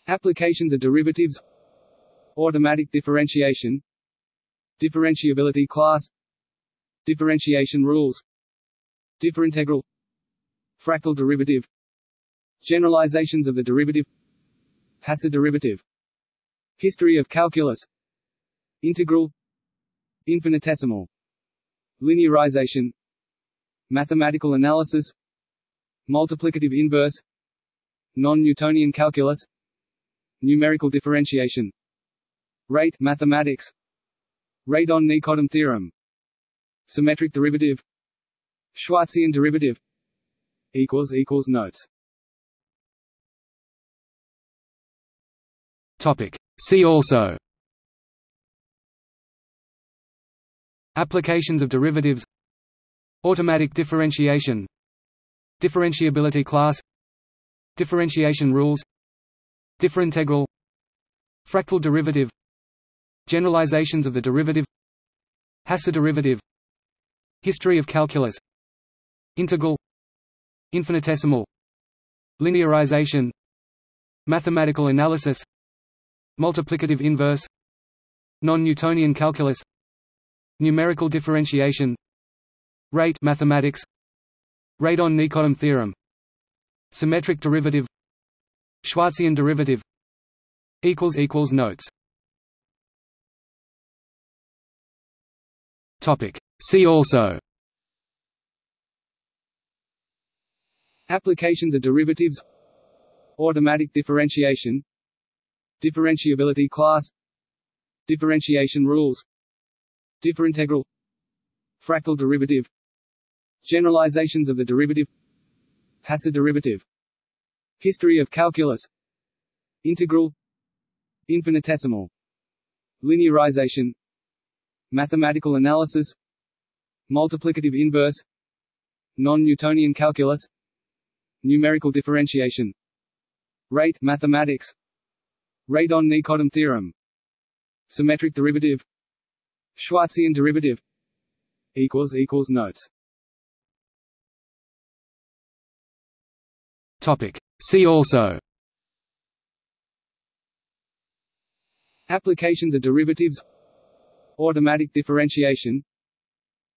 Applications of derivatives Automatic differentiation. Differentiability class. Differentiation rules. Differintegral. Fractal derivative. Generalizations of the derivative. Hasse derivative. History of calculus. Integral. Infinitesimal. Linearization. Mathematical analysis. Multiplicative inverse. Non-Newtonian calculus. Numerical differentiation Rate mathematics. Radon-Nikodym theorem. Symmetric derivative. Schwarzian derivative. Equals equals Notes. Topic. See also. Applications of derivatives. Automatic differentiation. Differentiability class. Differentiation rules. Differintegral. Fractal derivative Generalizations of the derivative. Hasse derivative. History of calculus. Integral. Infinitesimal. Linearization. Mathematical analysis. Multiplicative inverse. Non-Newtonian calculus. Numerical differentiation. Rate mathematics. Radon-Nikodym theorem. Symmetric derivative. Schwarzian derivative. Notes Topic. See also. Applications of derivatives. Automatic differentiation. Differentiability class. Differentiation rules. Differintegral. Fractal derivative. Generalizations of the derivative. Hasse derivative. History of calculus. Integral. Infinitesimal. Linearization Mathematical analysis Multiplicative inverse Non-Newtonian calculus Numerical differentiation. Rate mathematics. Radon-Nikodym theorem. Symmetric derivative. Schwarzian derivative. Equals equals Notes. Topic. See also. Applications of derivatives Automatic differentiation.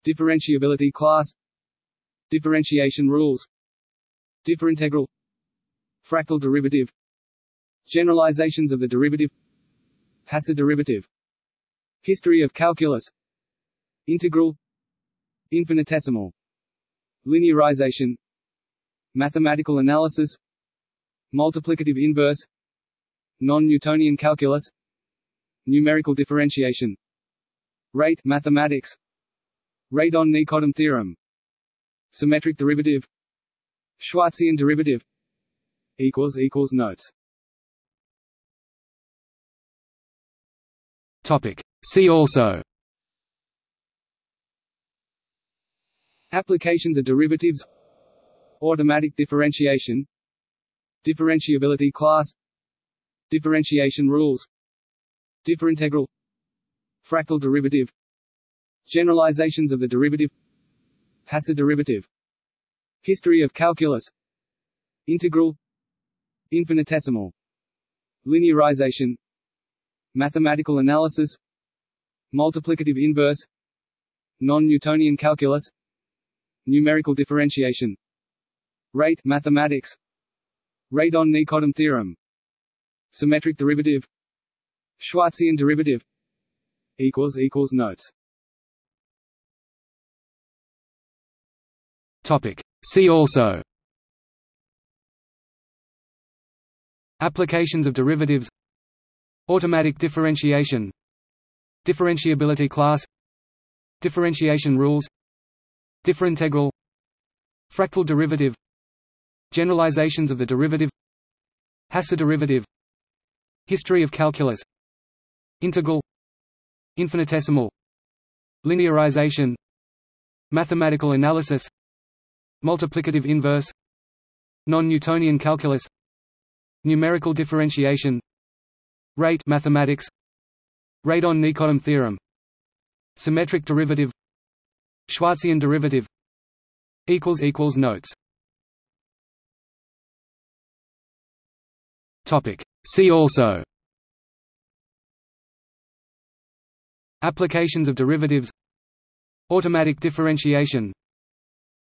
Differentiability class. Differentiation rules. Differintegral. Fractal derivative. Generalizations of the derivative. Hasse derivative. History of calculus. Integral. Infinitesimal. Linearization. Mathematical analysis. Multiplicative inverse. Non-Newtonian calculus. Numerical differentiation Rate mathematics. Radon-Nikodym theorem. Symmetric derivative. Schwarzian derivative. Equals equals Notes. Topic. See also. Applications of derivatives. Automatic differentiation. Differentiability class. Differentiation rules. Differintegral Fractal derivative. Generalizations of the derivative. Hasse derivative. History of calculus. Integral. Infinitesimal. Linearization. Mathematical analysis. Multiplicative inverse. Non-Newtonian calculus. Numerical differentiation. Rate mathematics. Radon-Nikodym theorem. Symmetric derivative. Schwarzian derivative equals equals notes. Topic. See also. Applications of derivatives. Automatic differentiation. Differentiability class. Differentiation rules. Differintegral. Fractal derivative. Generalizations of the derivative. Hasse derivative. History of calculus. Integral Infinitesimal Linearization Mathematical analysis Multiplicative inverse Non-Newtonian calculus Numerical differentiation Rate mathematics Radon-Nikodym theorem Symmetric derivative Schwarzian derivative equals equals notes. Topic. See also Applications of derivatives. Automatic differentiation.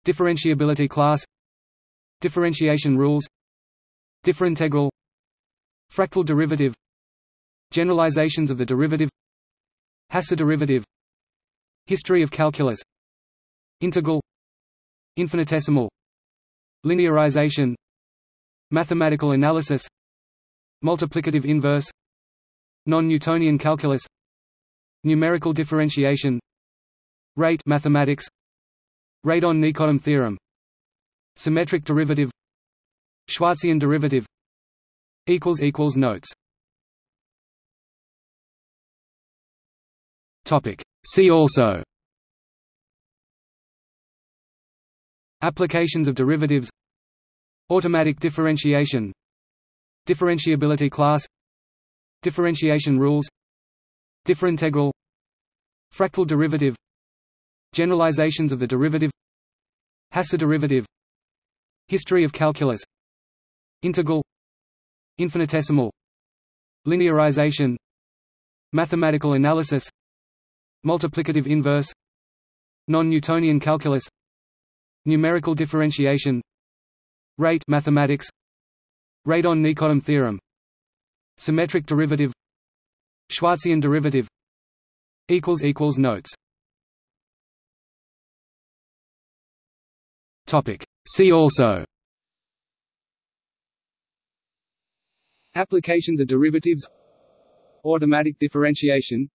Differentiability class. Differentiation rules. Differintegral. Fractal derivative. Generalizations of the derivative. Hasse derivative. History of calculus. Integral. Infinitesimal. Linearization. Mathematical analysis. Multiplicative inverse. Non-Newtonian calculus Numerical differentiation. Rate mathematics. Radon-Nikodym theorem. Symmetric derivative. Schwarzian derivative. Equals equals notes. Topic. See also. Applications of derivatives. Automatic differentiation. Differentiability class. Differentiation rules differintegral fractal derivative. Generalizations of the derivative. Hasse derivative. History of calculus. Integral. Infinitesimal. Linearization. Mathematical analysis. Multiplicative inverse. Non-Newtonian calculus. Numerical differentiation. Rate mathematics. Radon-Nikodym theorem. Symmetric derivative Schwarzian derivative Notes. Topic. See also. Applications of derivatives. Automatic differentiation.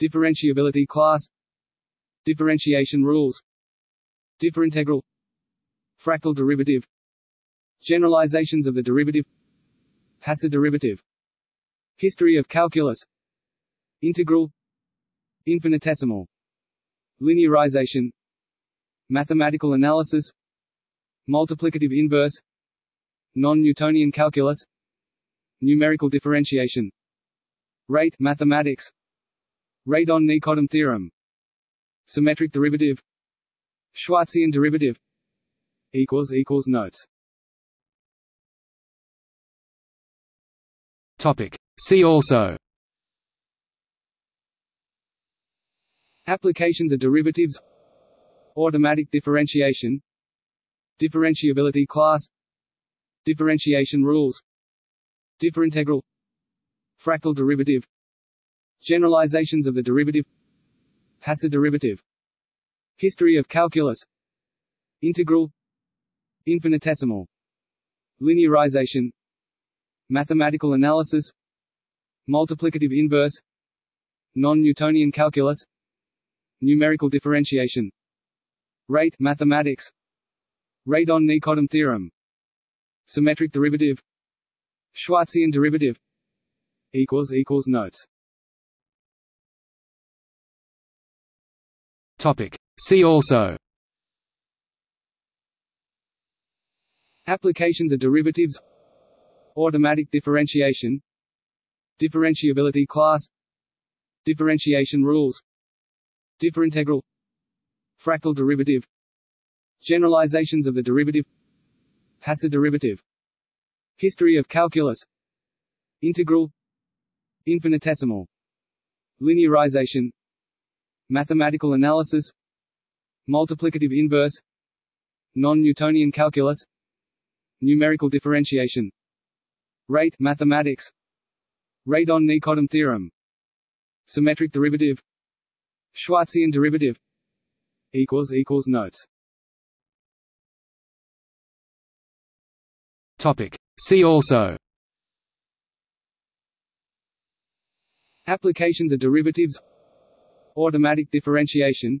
Differentiability class. Differentiation rules. Differintegral. Fractal derivative. Generalizations of the derivative. Hasse derivative History of calculus. Integral. Infinitesimal. Linearization. Mathematical analysis. Multiplicative inverse. Non-Newtonian calculus. Numerical differentiation. Rate mathematics. Radon-Nikodym theorem. Symmetric derivative. Schwarzian derivative. Notes. Topic. See also. Applications of derivatives. Automatic differentiation. Differentiability class. Differentiation rules. Differintegral. Fractal derivative. Generalizations of the derivative. Hasse derivative. History of calculus. Integral. Infinitesimal. Linearization. Mathematical analysis Multiplicative inverse. Non-Newtonian calculus. Numerical differentiation. Rate mathematics. Radon-Nikodym theorem. Symmetric derivative. Schwarzian derivative. Schwarzian derivative Notes. Topic. See also. Applications of derivatives. Automatic differentiation Differentiability class. Differentiation rules. Differintegral. Fractal derivative. Generalizations of the derivative. Hasse derivative. History of calculus. Integral. Infinitesimal. Linearization. Mathematical analysis. Multiplicative inverse. Non-Newtonian calculus. Numerical differentiation. Rate mathematics Radon-Nikodym theorem. Symmetric derivative. Schwarzian derivative. Equals equals Notes. Topic. See also. Applications of derivatives. Automatic differentiation.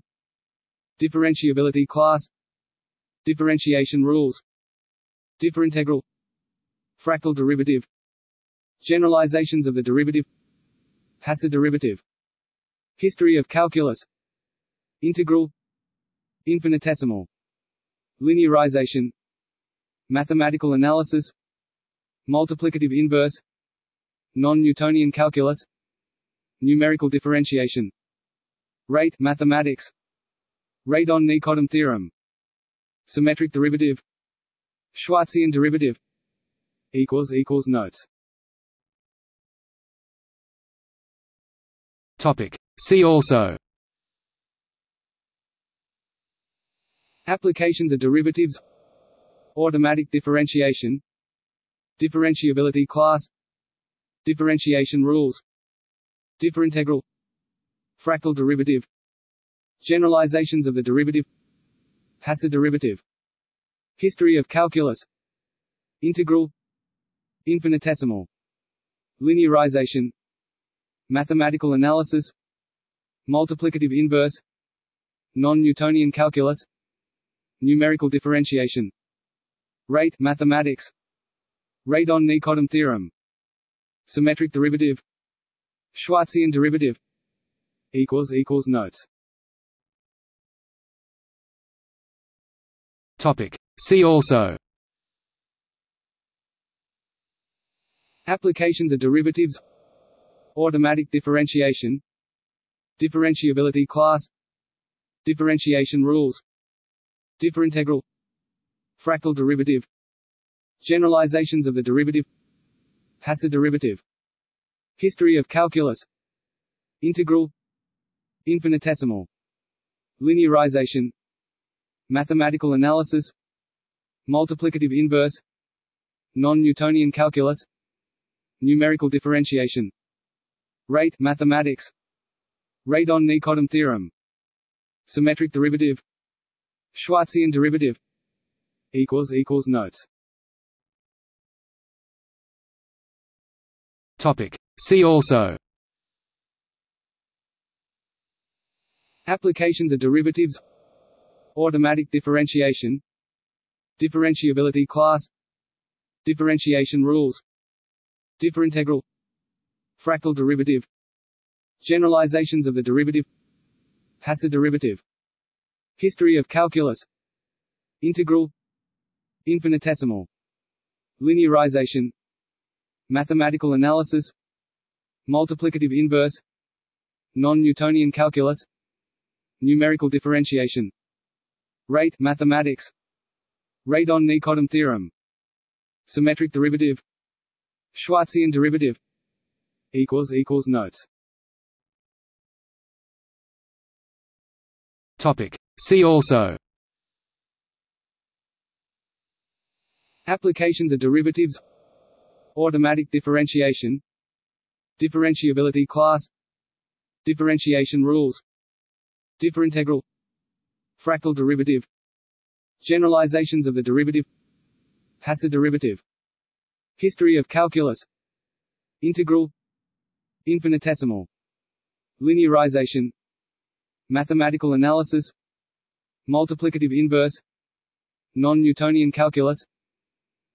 Differentiability class. Differentiation rules. Differintegral. Fractal derivative Generalizations of the derivative. Hasse derivative. History of calculus. Integral. Infinitesimal. Linearization. Mathematical analysis. Multiplicative inverse. Non-Newtonian calculus. Numerical differentiation. Rate mathematics. Radon-Nikodym theorem. Symmetric derivative. Schwarzian derivative. Notes Topic. See also. Applications of derivatives. Automatic differentiation. Differentiability class. Differentiation rules. Differintegral. Fractal derivative. Generalizations of the derivative. Hasse derivative. History of calculus. Integral. Infinitesimal. Linearization Mathematical analysis Multiplicative inverse Non-Newtonian calculus Numerical differentiation. Rate mathematics. Radon-Nikodym theorem. Symmetric derivative. Schwarzian derivative. Notes. Topic. See also. Applications of derivatives Automatic differentiation Differentiability class Differentiation rules Differintegral Fractal derivative Generalizations of the derivative Hasse derivative History of calculus Integral Infinitesimal Linearization Mathematical analysis Multiplicative inverse Non-Newtonian calculus Numerical differentiation Rate mathematics. Radon-Nikodym theorem. Symmetric derivative. Schwarzian derivative. Equals equals Notes. Topic. See also. Applications of derivatives. Automatic differentiation. Differentiability class. Differentiation rules. Differintegral Fractal derivative. Generalizations of the derivative. Hasse derivative. History of calculus. Integral. Infinitesimal. Linearization. Mathematical analysis. Multiplicative inverse. Non-Newtonian calculus. Numerical differentiation. Rate mathematics. Radon-Nikodym theorem. Symmetric derivative. Schwarzian derivative Notes. Topic. See also. Applications of derivatives. Automatic differentiation. Differentiability class. Differentiation rules. Differintegral. Fractal derivative. Generalizations of the derivative. Hasse derivative. History of calculus. Integral Infinitesimal. Linearization. Mathematical analysis. Multiplicative inverse. Non-Newtonian calculus.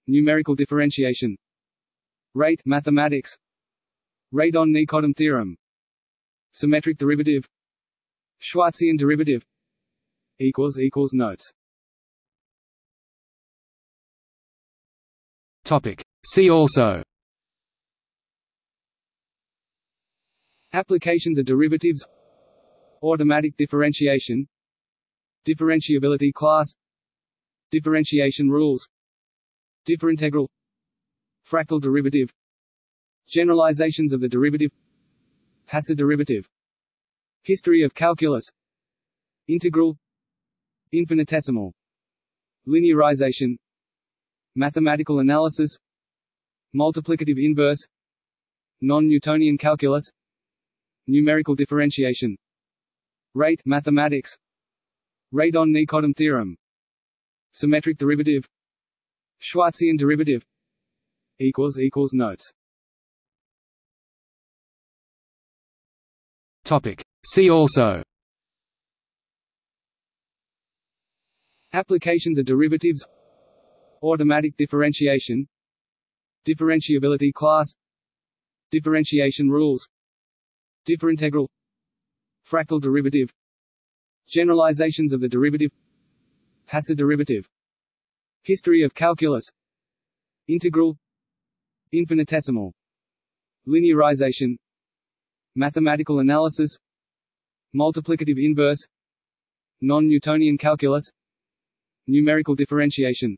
Numerical differentiation. Rate mathematics. Radon-Nikodym theorem. Symmetric derivative. Schwarzian derivative. Equals equals Notes. Topic. See also Applications of derivatives. Automatic differentiation. Differentiability class. Differentiation rules. Differintegral. Fractal derivative. Generalizations of the derivative. Hasse derivative. History of calculus. Integral. Infinitesimal. Linearization. Mathematical analysis. Multiplicative inverse. Non-Newtonian calculus Numerical differentiation. Rate mathematics. Radon-Nikodym theorem. Symmetric derivative. Schwarzian derivative. Equals equals notes. Topic. See also. Applications of derivatives. Automatic differentiation. Differentiability class. Differentiation rules Differintegral Fractal derivative Generalizations of the derivative Hasse derivative History of calculus Integral Infinitesimal Linearization Mathematical analysis Multiplicative inverse Non-Newtonian calculus Numerical differentiation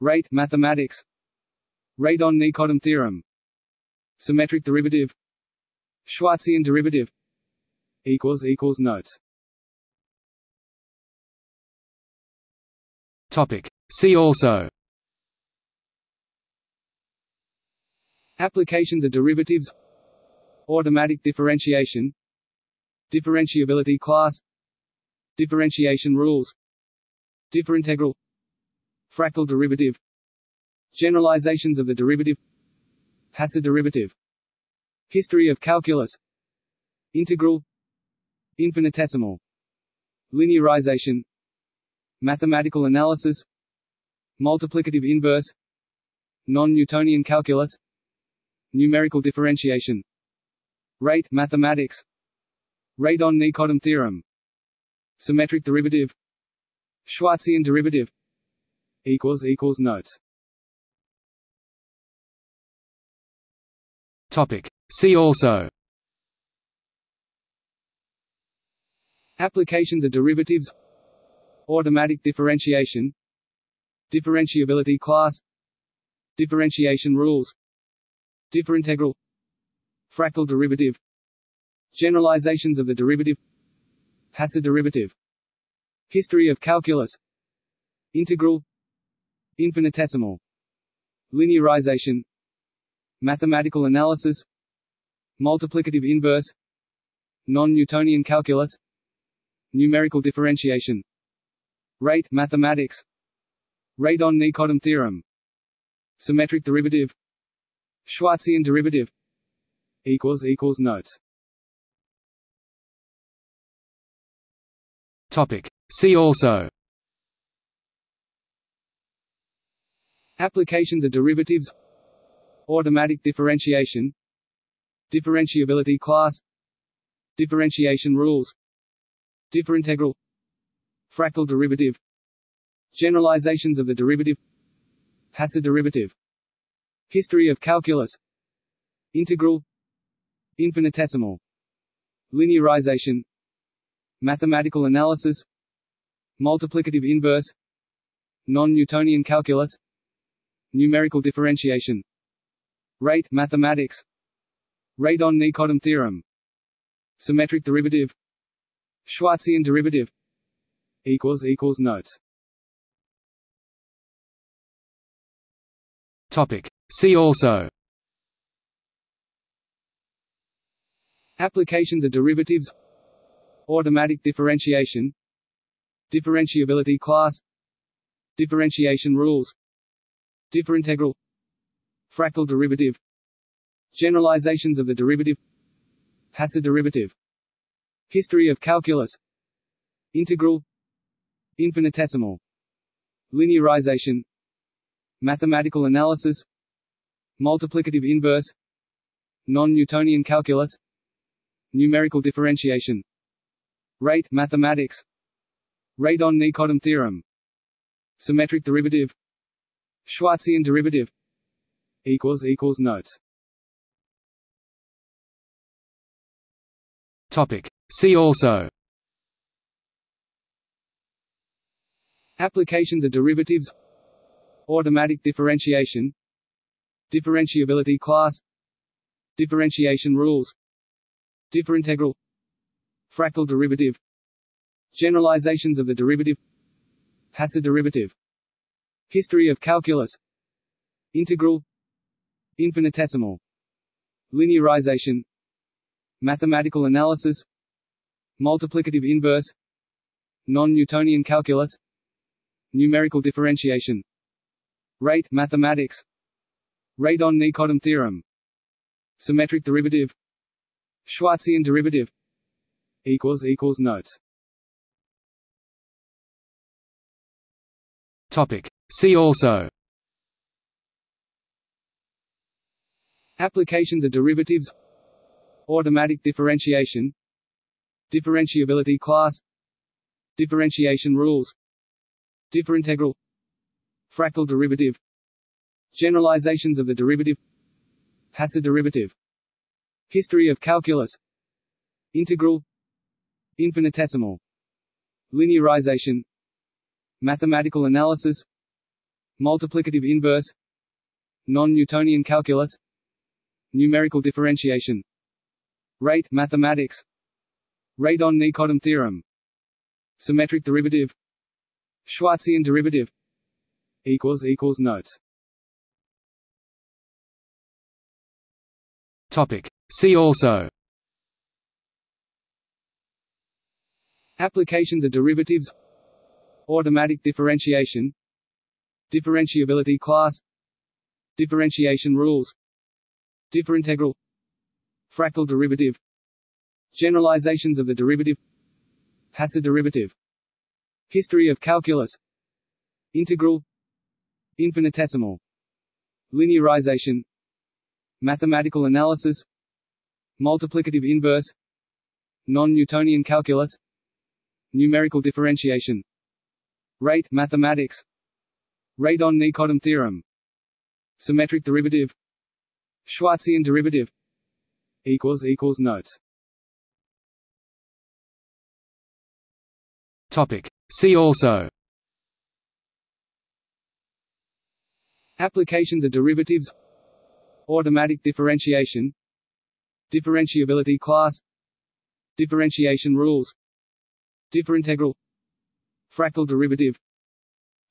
Rate mathematics Radon-Nikodym theorem Symmetric derivative Schwarzian derivative equals equals notes. Topic. See also. Applications of derivatives. Automatic differentiation. Differentiability class. Differentiation rules. Differintegral. Fractal derivative. Generalizations of the derivative. Hasse derivative History of calculus. Integral. Infinitesimal. Linearization. Mathematical analysis. Multiplicative inverse. Non-Newtonian calculus. Numerical differentiation. Rate mathematics. Radon-Nikodym theorem. Symmetric derivative. Schwarzian derivative. Equals equals notes. Topic See also. Applications of derivatives. Automatic differentiation. Differentiability class. Differentiation rules. Differintegral. Fractal derivative. Generalizations of the derivative. Hasse derivative. History of calculus. Integral. Infinitesimal. Linearization. Mathematical analysis Multiplicative inverse. Non-Newtonian calculus. Numerical differentiation. Rate mathematics. Radon-Nikodym theorem. Symmetric derivative. Schwarzian derivative. Equals equals notes. Topic. See also. Applications of derivatives. Automatic differentiation Differentiability class. Differentiation rules. Differintegral. Fractal derivative. Generalizations of the derivative. Hasse derivative. History of calculus. Integral. Infinitesimal. Linearization. Mathematical analysis. Multiplicative inverse. Non-Newtonian calculus. Numerical differentiation. Rate mathematics Radon-Nikodym theorem. Symmetric derivative. Schwarzian derivative. Equals equals notes. Topic. See also. Applications of derivatives. Automatic differentiation. Differentiability class. Differentiation rules. Differintegral. Fractal derivative Generalizations of the derivative. Hasse derivative. History of calculus. Integral. Infinitesimal. Linearization. Mathematical analysis. Multiplicative inverse. Non-Newtonian calculus. Numerical differentiation. Rate mathematics. Radon-Nikodym theorem. Symmetric derivative. Schwarzian derivative. Notes Topic. See also. Applications of derivatives. Automatic differentiation. Differentiability class. Differentiation rules. Differintegral. Fractal derivative. Generalizations of the derivative. Hasse derivative. History of calculus. Integral. Infinitesimal. Linearization Mathematical analysis Multiplicative inverse Non-Newtonian calculus Numerical differentiation. Rate mathematics. Radon-Nikodym theorem. Symmetric derivative. Schwarzian derivative. Notes. Topic. See also. Applications of derivatives Automatic differentiation Differentiability class Differentiation rules Differintegral Fractal derivative Generalizations of the derivative Hasse derivative History of calculus Integral Infinitesimal Linearization Mathematical analysis Multiplicative inverse Non-Newtonian calculus Numerical differentiation Rate mathematics. Radon-Nikodym theorem. Symmetric derivative. Schwarzian derivative. Equals equals Notes. Topic. See also. Applications of derivatives. Automatic differentiation. Differentiability class. Differentiation rules. Differintegral Fractal derivative. Generalizations of the derivative. Hasse derivative. History of calculus. Integral. Infinitesimal. Linearization. Mathematical analysis. Multiplicative inverse. Non-Newtonian calculus. Numerical differentiation. Rate mathematics. Radon-Nikodym theorem. Symmetric derivative. Schwarzian derivative Notes. Topic. See also. Applications of derivatives. Automatic differentiation. Differentiability class. Differentiation rules. Differintegral. Fractal derivative.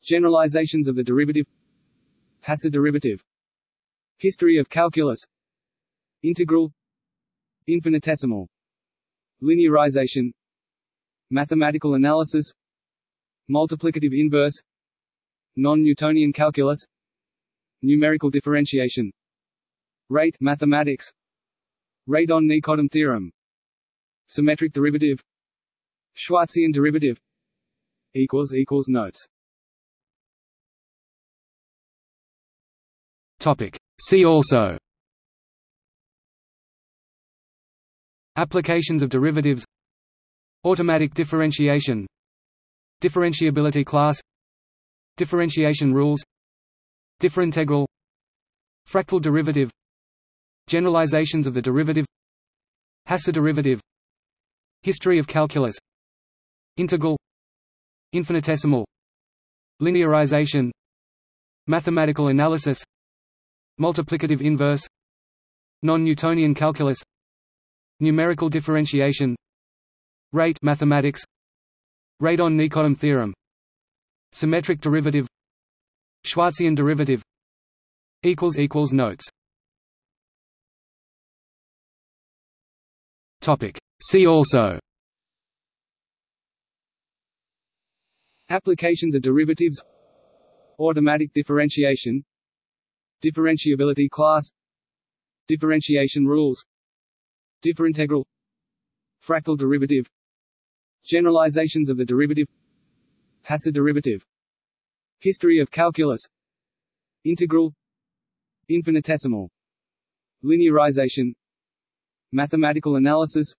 Generalizations of the derivative. Hasse derivative. History of calculus. Integral Infinitesimal. Linearization. Mathematical analysis. Multiplicative inverse. Non-Newtonian calculus. Numerical differentiation. Rate mathematics. Radon-Nikodym theorem. Symmetric derivative. Schwarzian derivative. Equals equals Notes. Topic. See also Applications of derivatives. Automatic differentiation. Differentiability class. Differentiation rules. Differintegral. Fractal derivative. Generalizations of the derivative. Hasse derivative. History of calculus. Integral. Infinitesimal. Linearization. Mathematical analysis. Multiplicative inverse. Non-Newtonian calculus Numerical differentiation. Rate mathematics. Radon-Nikodym theorem. Symmetric derivative. Schwarzian derivative. Equals equals Notes. Topic. See also. Applications of derivatives. Automatic differentiation. Differentiability class. Differentiation rules Differintegral. Fractal derivative. Generalizations of the derivative. Hasse derivative. History of calculus. Integral. Infinitesimal. Linearization. Mathematical analysis.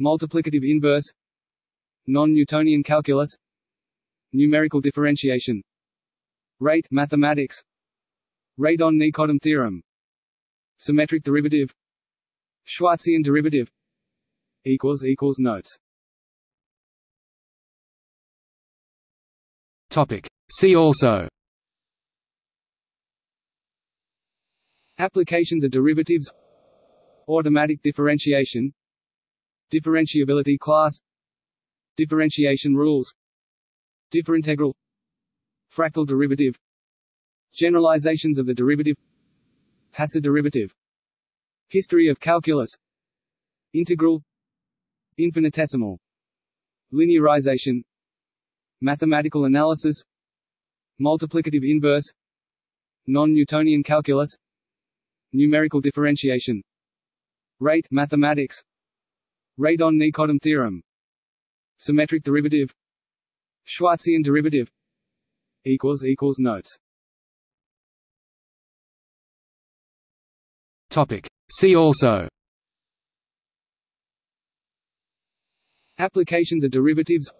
Multiplicative inverse. Non-Newtonian calculus. Numerical differentiation. Rate mathematics. Radon-Nikodym theorem. Symmetric derivative Schwarzian derivative equals equals notes. Topic. See also. Applications of derivatives. Automatic differentiation. Differentiability class. Differentiation rules. Differintegral. Fractal derivative. Generalizations of the derivative. Hasse derivative History of calculus. Integral. Infinitesimal. Linearization. Mathematical analysis. Multiplicative inverse. Non-Newtonian calculus. Numerical differentiation. Rate mathematics. Radon-Nikodym theorem. Symmetric derivative. Schwarzian derivative. Notes See also. Applications of derivatives.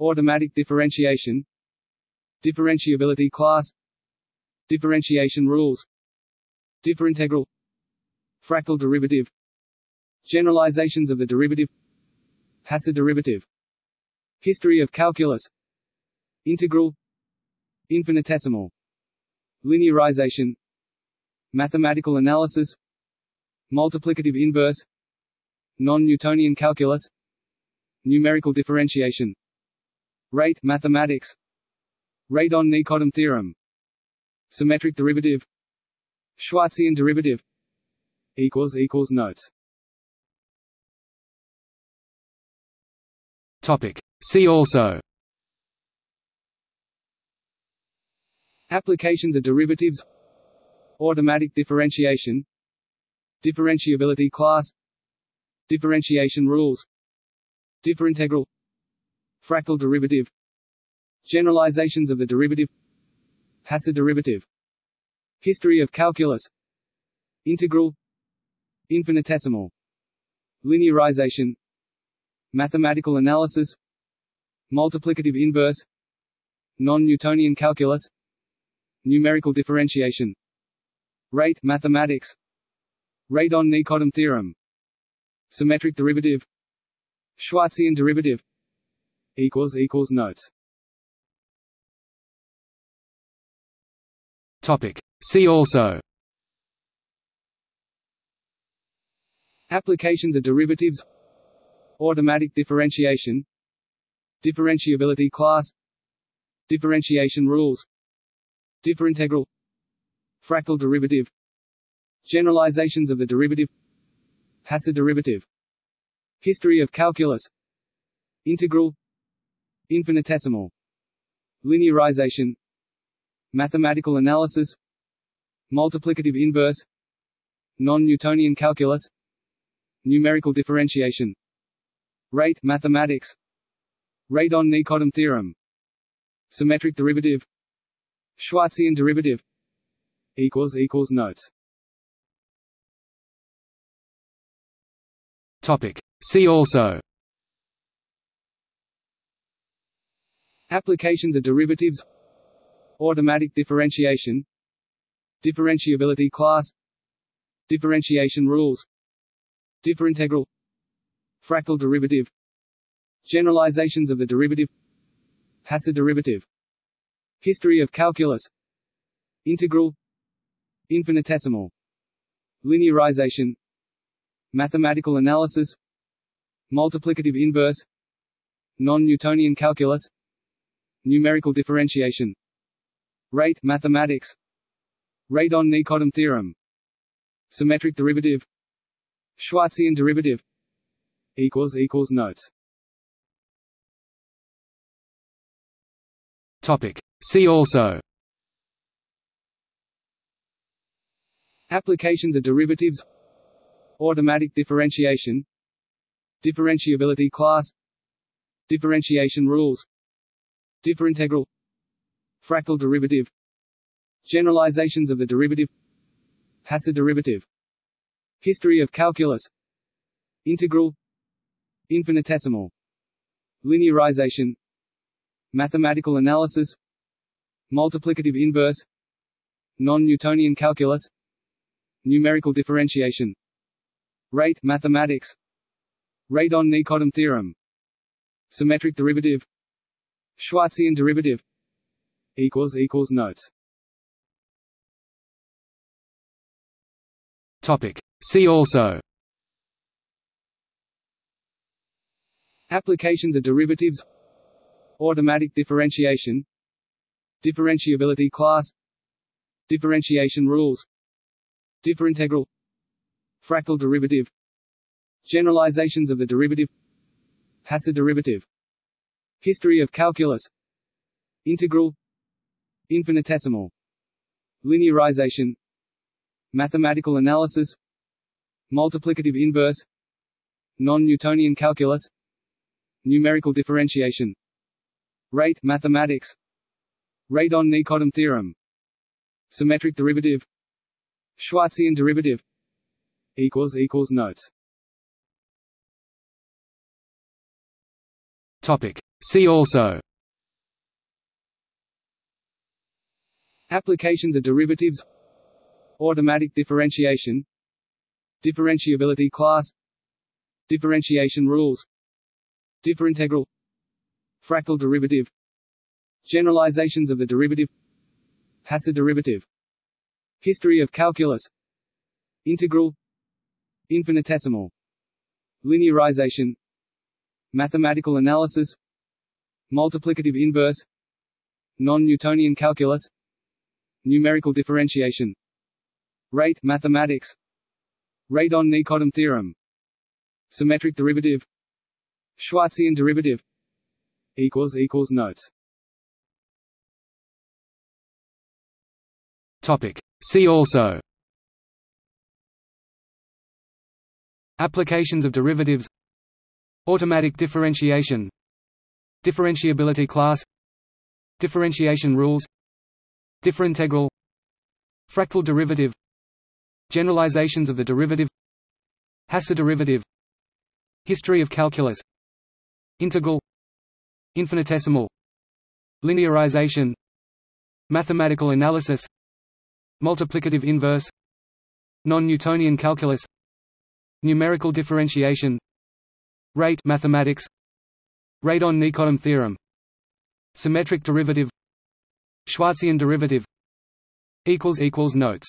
Automatic differentiation. Differentiability class. Differentiation rules. Differintegral. Fractal derivative. Generalizations of the derivative. Hasse derivative. History of calculus. Integral. Infinitesimal. Linearization Mathematical analysis Multiplicative inverse Non-Newtonian calculus Numerical differentiation. Rate mathematics. Radon-Nikodym theorem. Symmetric derivative. Schwarzian derivative. Equals equals notes. Topic. See also. Applications of derivatives Automatic differentiation Differentiability class Differentiation rules Differintegral Fractal derivative Generalizations of the derivative Hasse derivative History of calculus Integral Infinitesimal Linearization Mathematical analysis Multiplicative inverse Non-Newtonian calculus Numerical differentiation Rate mathematics. Radon-Nikodym theorem. Symmetric derivative. Schwarzian derivative. Equals equals notes. Topic. See also. Applications of derivatives. Automatic differentiation. Differentiability class. Differentiation rules. Differintegral Fractal derivative. Generalizations of the derivative. Hasse derivative. History of calculus. Integral. Infinitesimal. Linearization. Mathematical analysis. Multiplicative inverse. Non-Newtonian calculus. Numerical differentiation. Rate mathematics. Radon-Nikodym theorem. Symmetric derivative. Schwarzian derivative equals equals notes. Topic. See also. Applications of derivatives. Automatic differentiation. Differentiability class. Differentiation rules. Differintegral. Fractal derivative. Generalizations of the derivative. Hasse derivative. History of calculus. Integral Infinitesimal. Linearization. Mathematical analysis. Multiplicative inverse. Non-Newtonian calculus. Numerical differentiation. Rate mathematics. Radon-Nikodym theorem. Symmetric derivative. Schwarzian derivative. Equals equals notes. Topic. See also Applications of derivatives. Automatic differentiation. Differentiability class. Differentiation rules. Differintegral. Fractal derivative. Generalizations of the derivative. Hasse derivative. History of calculus. Integral. Infinitesimal. Linearization. Mathematical analysis. Multiplicative inverse. Non-Newtonian calculus Numerical differentiation. Rate mathematics. Radon-Nikodym theorem. Symmetric derivative. Schwarzian derivative. Equals equals Notes. Topic. See also. Applications of derivatives. Automatic differentiation. Differentiability class. Differentiation rules Differintegral. Fractal derivative. Generalizations of the derivative. Hasse derivative. History of calculus. Integral. Infinitesimal. Linearization. Mathematical analysis. Multiplicative inverse. Non-Newtonian calculus. Numerical differentiation. Rate mathematics. Radon-Nikodym theorem. Symmetric derivative Schwarzian derivative Notes. Topic. See also. Applications of derivatives. Automatic differentiation. Differentiability class. Differentiation rules. Differintegral. Fractal derivative. Generalizations of the derivative. Hasse derivative History of calculus. Integral. Infinitesimal. Linearization. Mathematical analysis. Multiplicative inverse. Non-Newtonian calculus. Numerical differentiation. Rate mathematics. Radon-Nikodym theorem. Symmetric derivative. Schwarzian derivative. Equals equals Notes. Topic. See also. Applications of derivatives. Automatic differentiation. Differentiability class. Differentiation rules. Differintegral. Fractal derivative. Generalizations of the derivative. Hasse derivative. History of calculus. Integral. Infinitesimal. Linearization. Mathematical analysis Multiplicative inverse. Non-Newtonian calculus. Numerical differentiation. Rate mathematics. Radon-Nikodym theorem. Symmetric derivative. Schwarzian derivative. Equals equals Notes.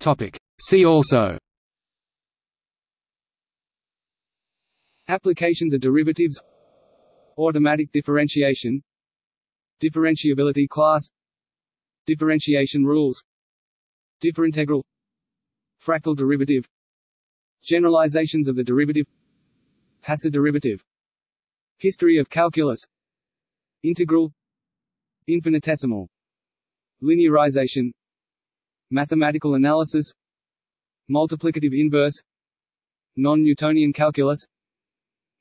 Topic. See also. Applications of derivatives. Automatic differentiation Differentiability class. Differentiation rules. Differintegral. Fractal derivative. Generalizations of the derivative. Hasse derivative. History of calculus. Integral. Infinitesimal. Linearization. Mathematical analysis. Multiplicative inverse. Non-Newtonian calculus.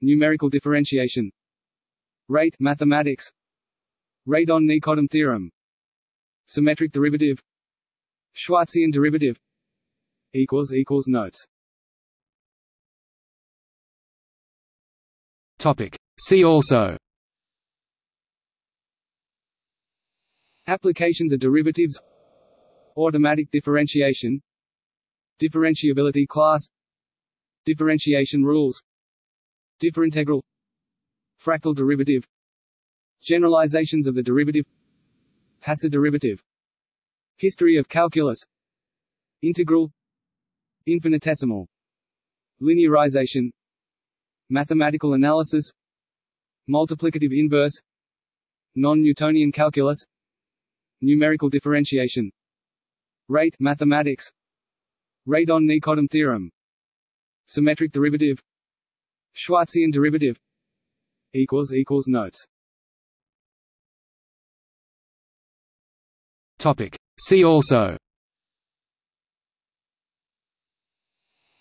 Numerical differentiation. Rate mathematics Radon-Nikodym theorem. Symmetric derivative. Schwarzian derivative. Equals equals Notes. Topic. See also. Applications of derivatives. Automatic differentiation. Differentiability class. Differentiation rules. Differintegral Fractal derivative Generalizations of the derivative. Hasse derivative. History of calculus. Integral. Infinitesimal. Linearization. Mathematical analysis. Multiplicative inverse. Non-Newtonian calculus. Numerical differentiation. Rate mathematics. Radon-Nikodym theorem. Symmetric derivative. Schwarzian derivative. Notes Topic. See also.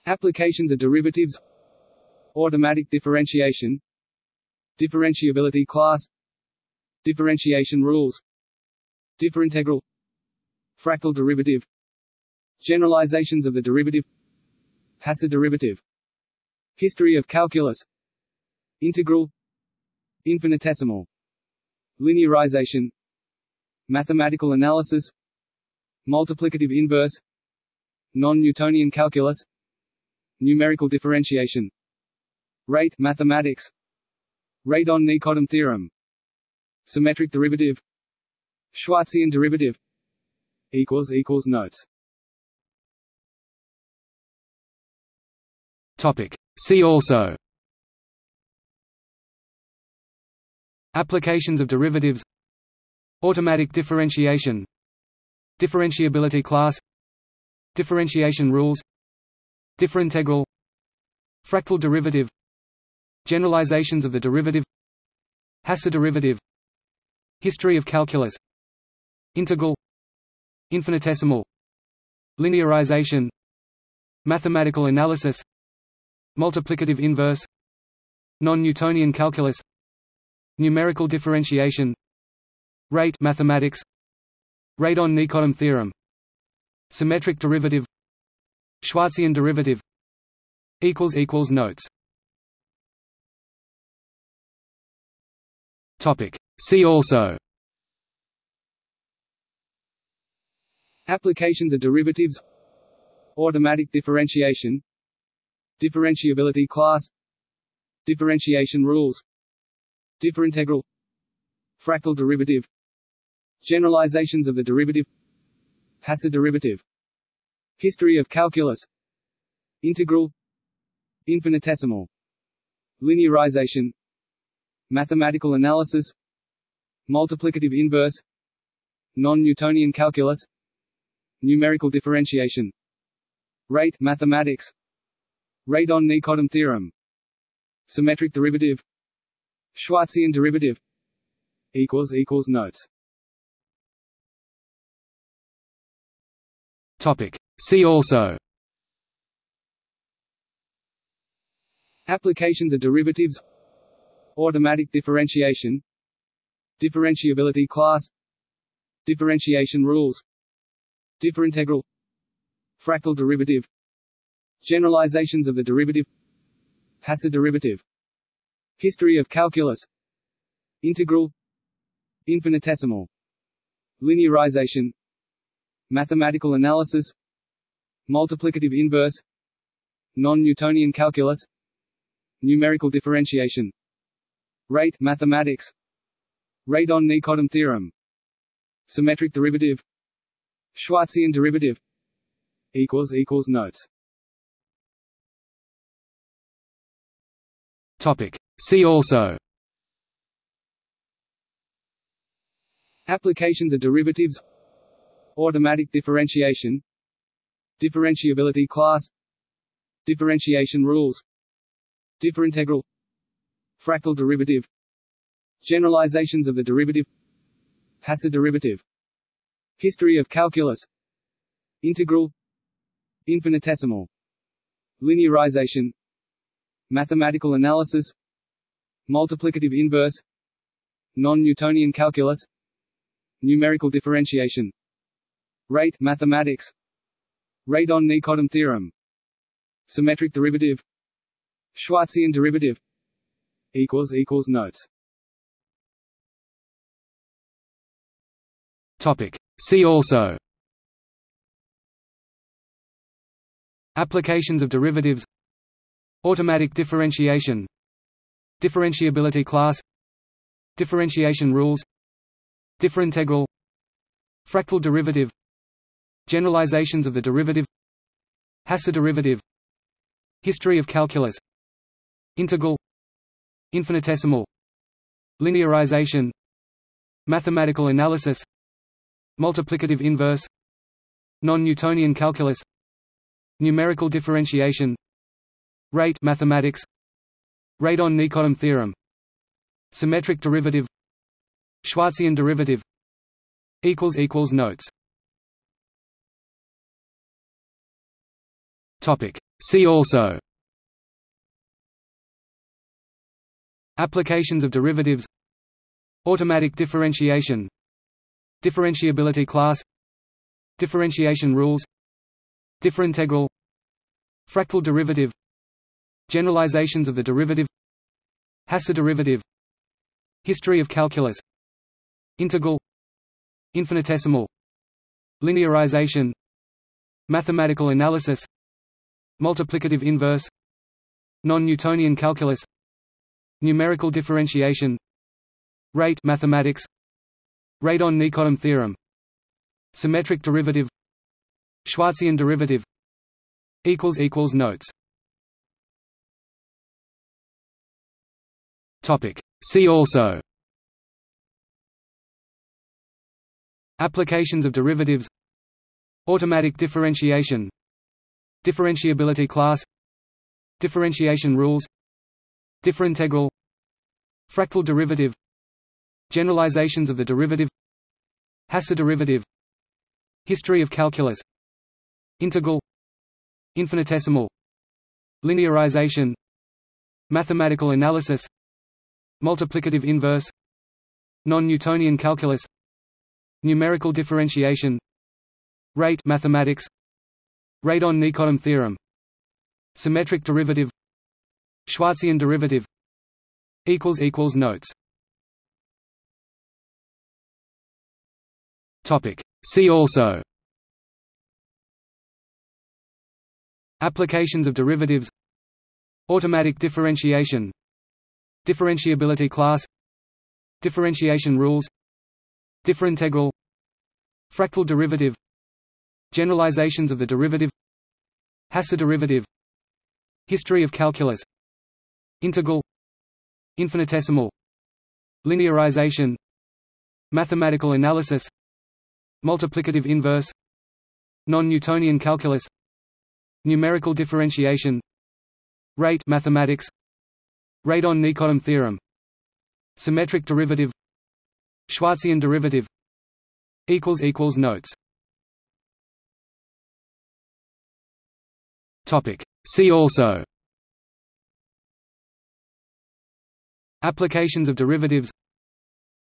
Applications of derivatives. Automatic differentiation. Differentiability class. Differentiation rules. Differintegral. Fractal derivative. Generalizations of the derivative. Hasse derivative. History of calculus. Integral. Infinitesimal. Linearization Mathematical analysis Multiplicative inverse non-Newtonian calculus numerical differentiation. Rate mathematics. Radon-nikodym theorem. Symmetric derivative. Schwarzian derivative. Equals equals notes. Topic. See also. Applications of derivatives Automatic differentiation. Differentiability class. Differentiation rules. Differintegral. Fractal derivative. Generalizations of the derivative. Hasse derivative. History of calculus. Integral. Infinitesimal. Linearization. Mathematical analysis. Multiplicative inverse. Non-Newtonian calculus. Numerical differentiation Rate mathematics. Radon-Nikodym theorem. Symmetric derivative. Schwarzian derivative. Equals equals notes. Topic. See also. Applications of derivatives. Automatic differentiation. Differentiability class. Differentiation rules. Differintegral. Fractal derivative Generalizations of the derivative. Hasse derivative. History of calculus. Integral. Infinitesimal. Linearization. Mathematical analysis. Multiplicative inverse. Non-Newtonian calculus. Numerical differentiation. Rate mathematics. Radon-Nikodym theorem. Symmetric derivative. Schwarzian derivative. Notes Topic. See also. Applications of derivatives. Automatic differentiation. Differentiability class. Differentiation rules. Differintegral. Fractal derivative. Generalizations of the derivative. Hasse derivative. History of calculus. Integral. Infinitesimal. Linearization Mathematical analysis Multiplicative inverse Non-Newtonian calculus Numerical differentiation. Rate mathematics. Radon-Nikodym theorem. Symmetric derivative. Schwarzian derivative. Equals equals notes. Topic. See also. Applications of derivatives Automatic differentiation. Differentiability class. Differentiation rules. Differintegral. Fractal derivative. Generalizations of the derivative. Hasse derivative. History of calculus. Integral. Infinitesimal. Linearization. Mathematical analysis. Multiplicative inverse. Non-Newtonian calculus. Numerical differentiation Rate mathematics. Radon-Nikodym theorem. Symmetric derivative. Schwarzian derivative. Equals equals notes. Topic. See also. Applications of derivatives. Automatic differentiation. Differentiability class. Differentiation rules. Differintegral. Fractal derivative Generalizations of the derivative. Hasse derivative History of calculus. Integral. Infinitesimal. Linearization. Mathematical analysis. Multiplicative inverse. Non-Newtonian calculus. Numerical differentiation. Rate mathematics. Radon-Nikodym theorem. Symmetric derivative. Schwarzian derivative. Notes Topic. See also. Applications of derivatives. Automatic differentiation. Differentiability class. Differentiation rules. Differintegral. Fractal derivative. Generalizations of the derivative. Hasse derivative. History of calculus. Integral. Infinitesimal. Linearization. Mathematical analysis Multiplicative inverse Non-Newtonian calculus Numerical differentiation Rate mathematics Radon-Nikodym theorem Symmetric derivative Schwarzian derivative equals equals Notes. Topic. See also. Applications of derivatives. Automatic differentiation Differentiability class. Differentiation rules. Differintegral. Fractal derivative. Generalizations of the derivative. Hasse derivative. History of calculus. Integral. Infinitesimal. Linearization. Mathematical analysis. Multiplicative inverse. Non-Newtonian calculus. Numerical differentiation. Rate mathematics Radon-Nikodym theorem. Symmetric derivative. Schwarzian derivative. Equals equals Notes. Topic. See also. Applications of derivatives. Automatic differentiation. Differentiability class. Differentiation rules. Differintegral. Fractal derivative Generalizations of the derivative. Hasse derivative. History of calculus. Integral. Infinitesimal. Linearization. Mathematical analysis. Multiplicative inverse. Non-Newtonian calculus. Numerical differentiation. Rate mathematics. Radon-Nikodym theorem. Symmetric derivative. Schwarzian derivative. Notes See also Applications of derivatives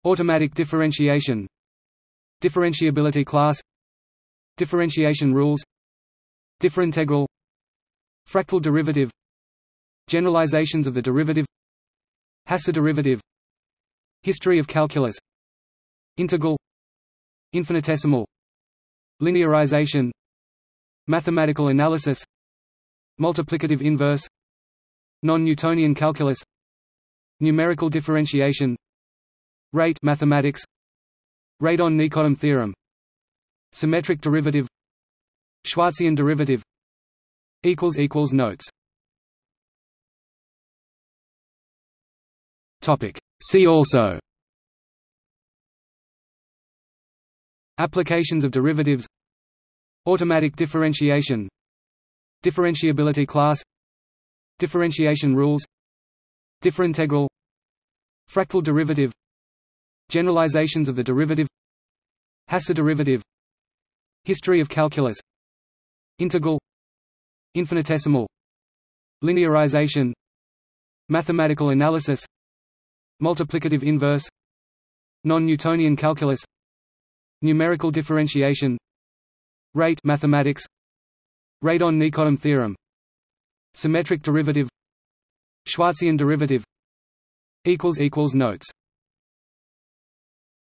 Automatic differentiation Differentiability class Differentiation rules Differintegral Fractal derivative Generalizations of the derivative Hasse derivative History of calculus Integral Infinitesimal Linearization Mathematical analysis Multiplicative inverse. Non-Newtonian calculus. Numerical differentiation. Rate mathematics. Radon-Nikodym theorem. Symmetric derivative. Schwarzian derivative. Equals equals Notes. Topic. See also. Applications of derivatives. Automatic differentiation Differentiability class. Differentiation rules. Differintegral. Fractal derivative. Generalizations of the derivative. Hasse derivative. History of calculus. Integral. Infinitesimal. Linearization. Mathematical analysis. Multiplicative inverse. Non-Newtonian calculus. Numerical differentiation. Rate mathematics Radon-Nikodym theorem. Symmetric derivative. Schwarzian derivative. Notes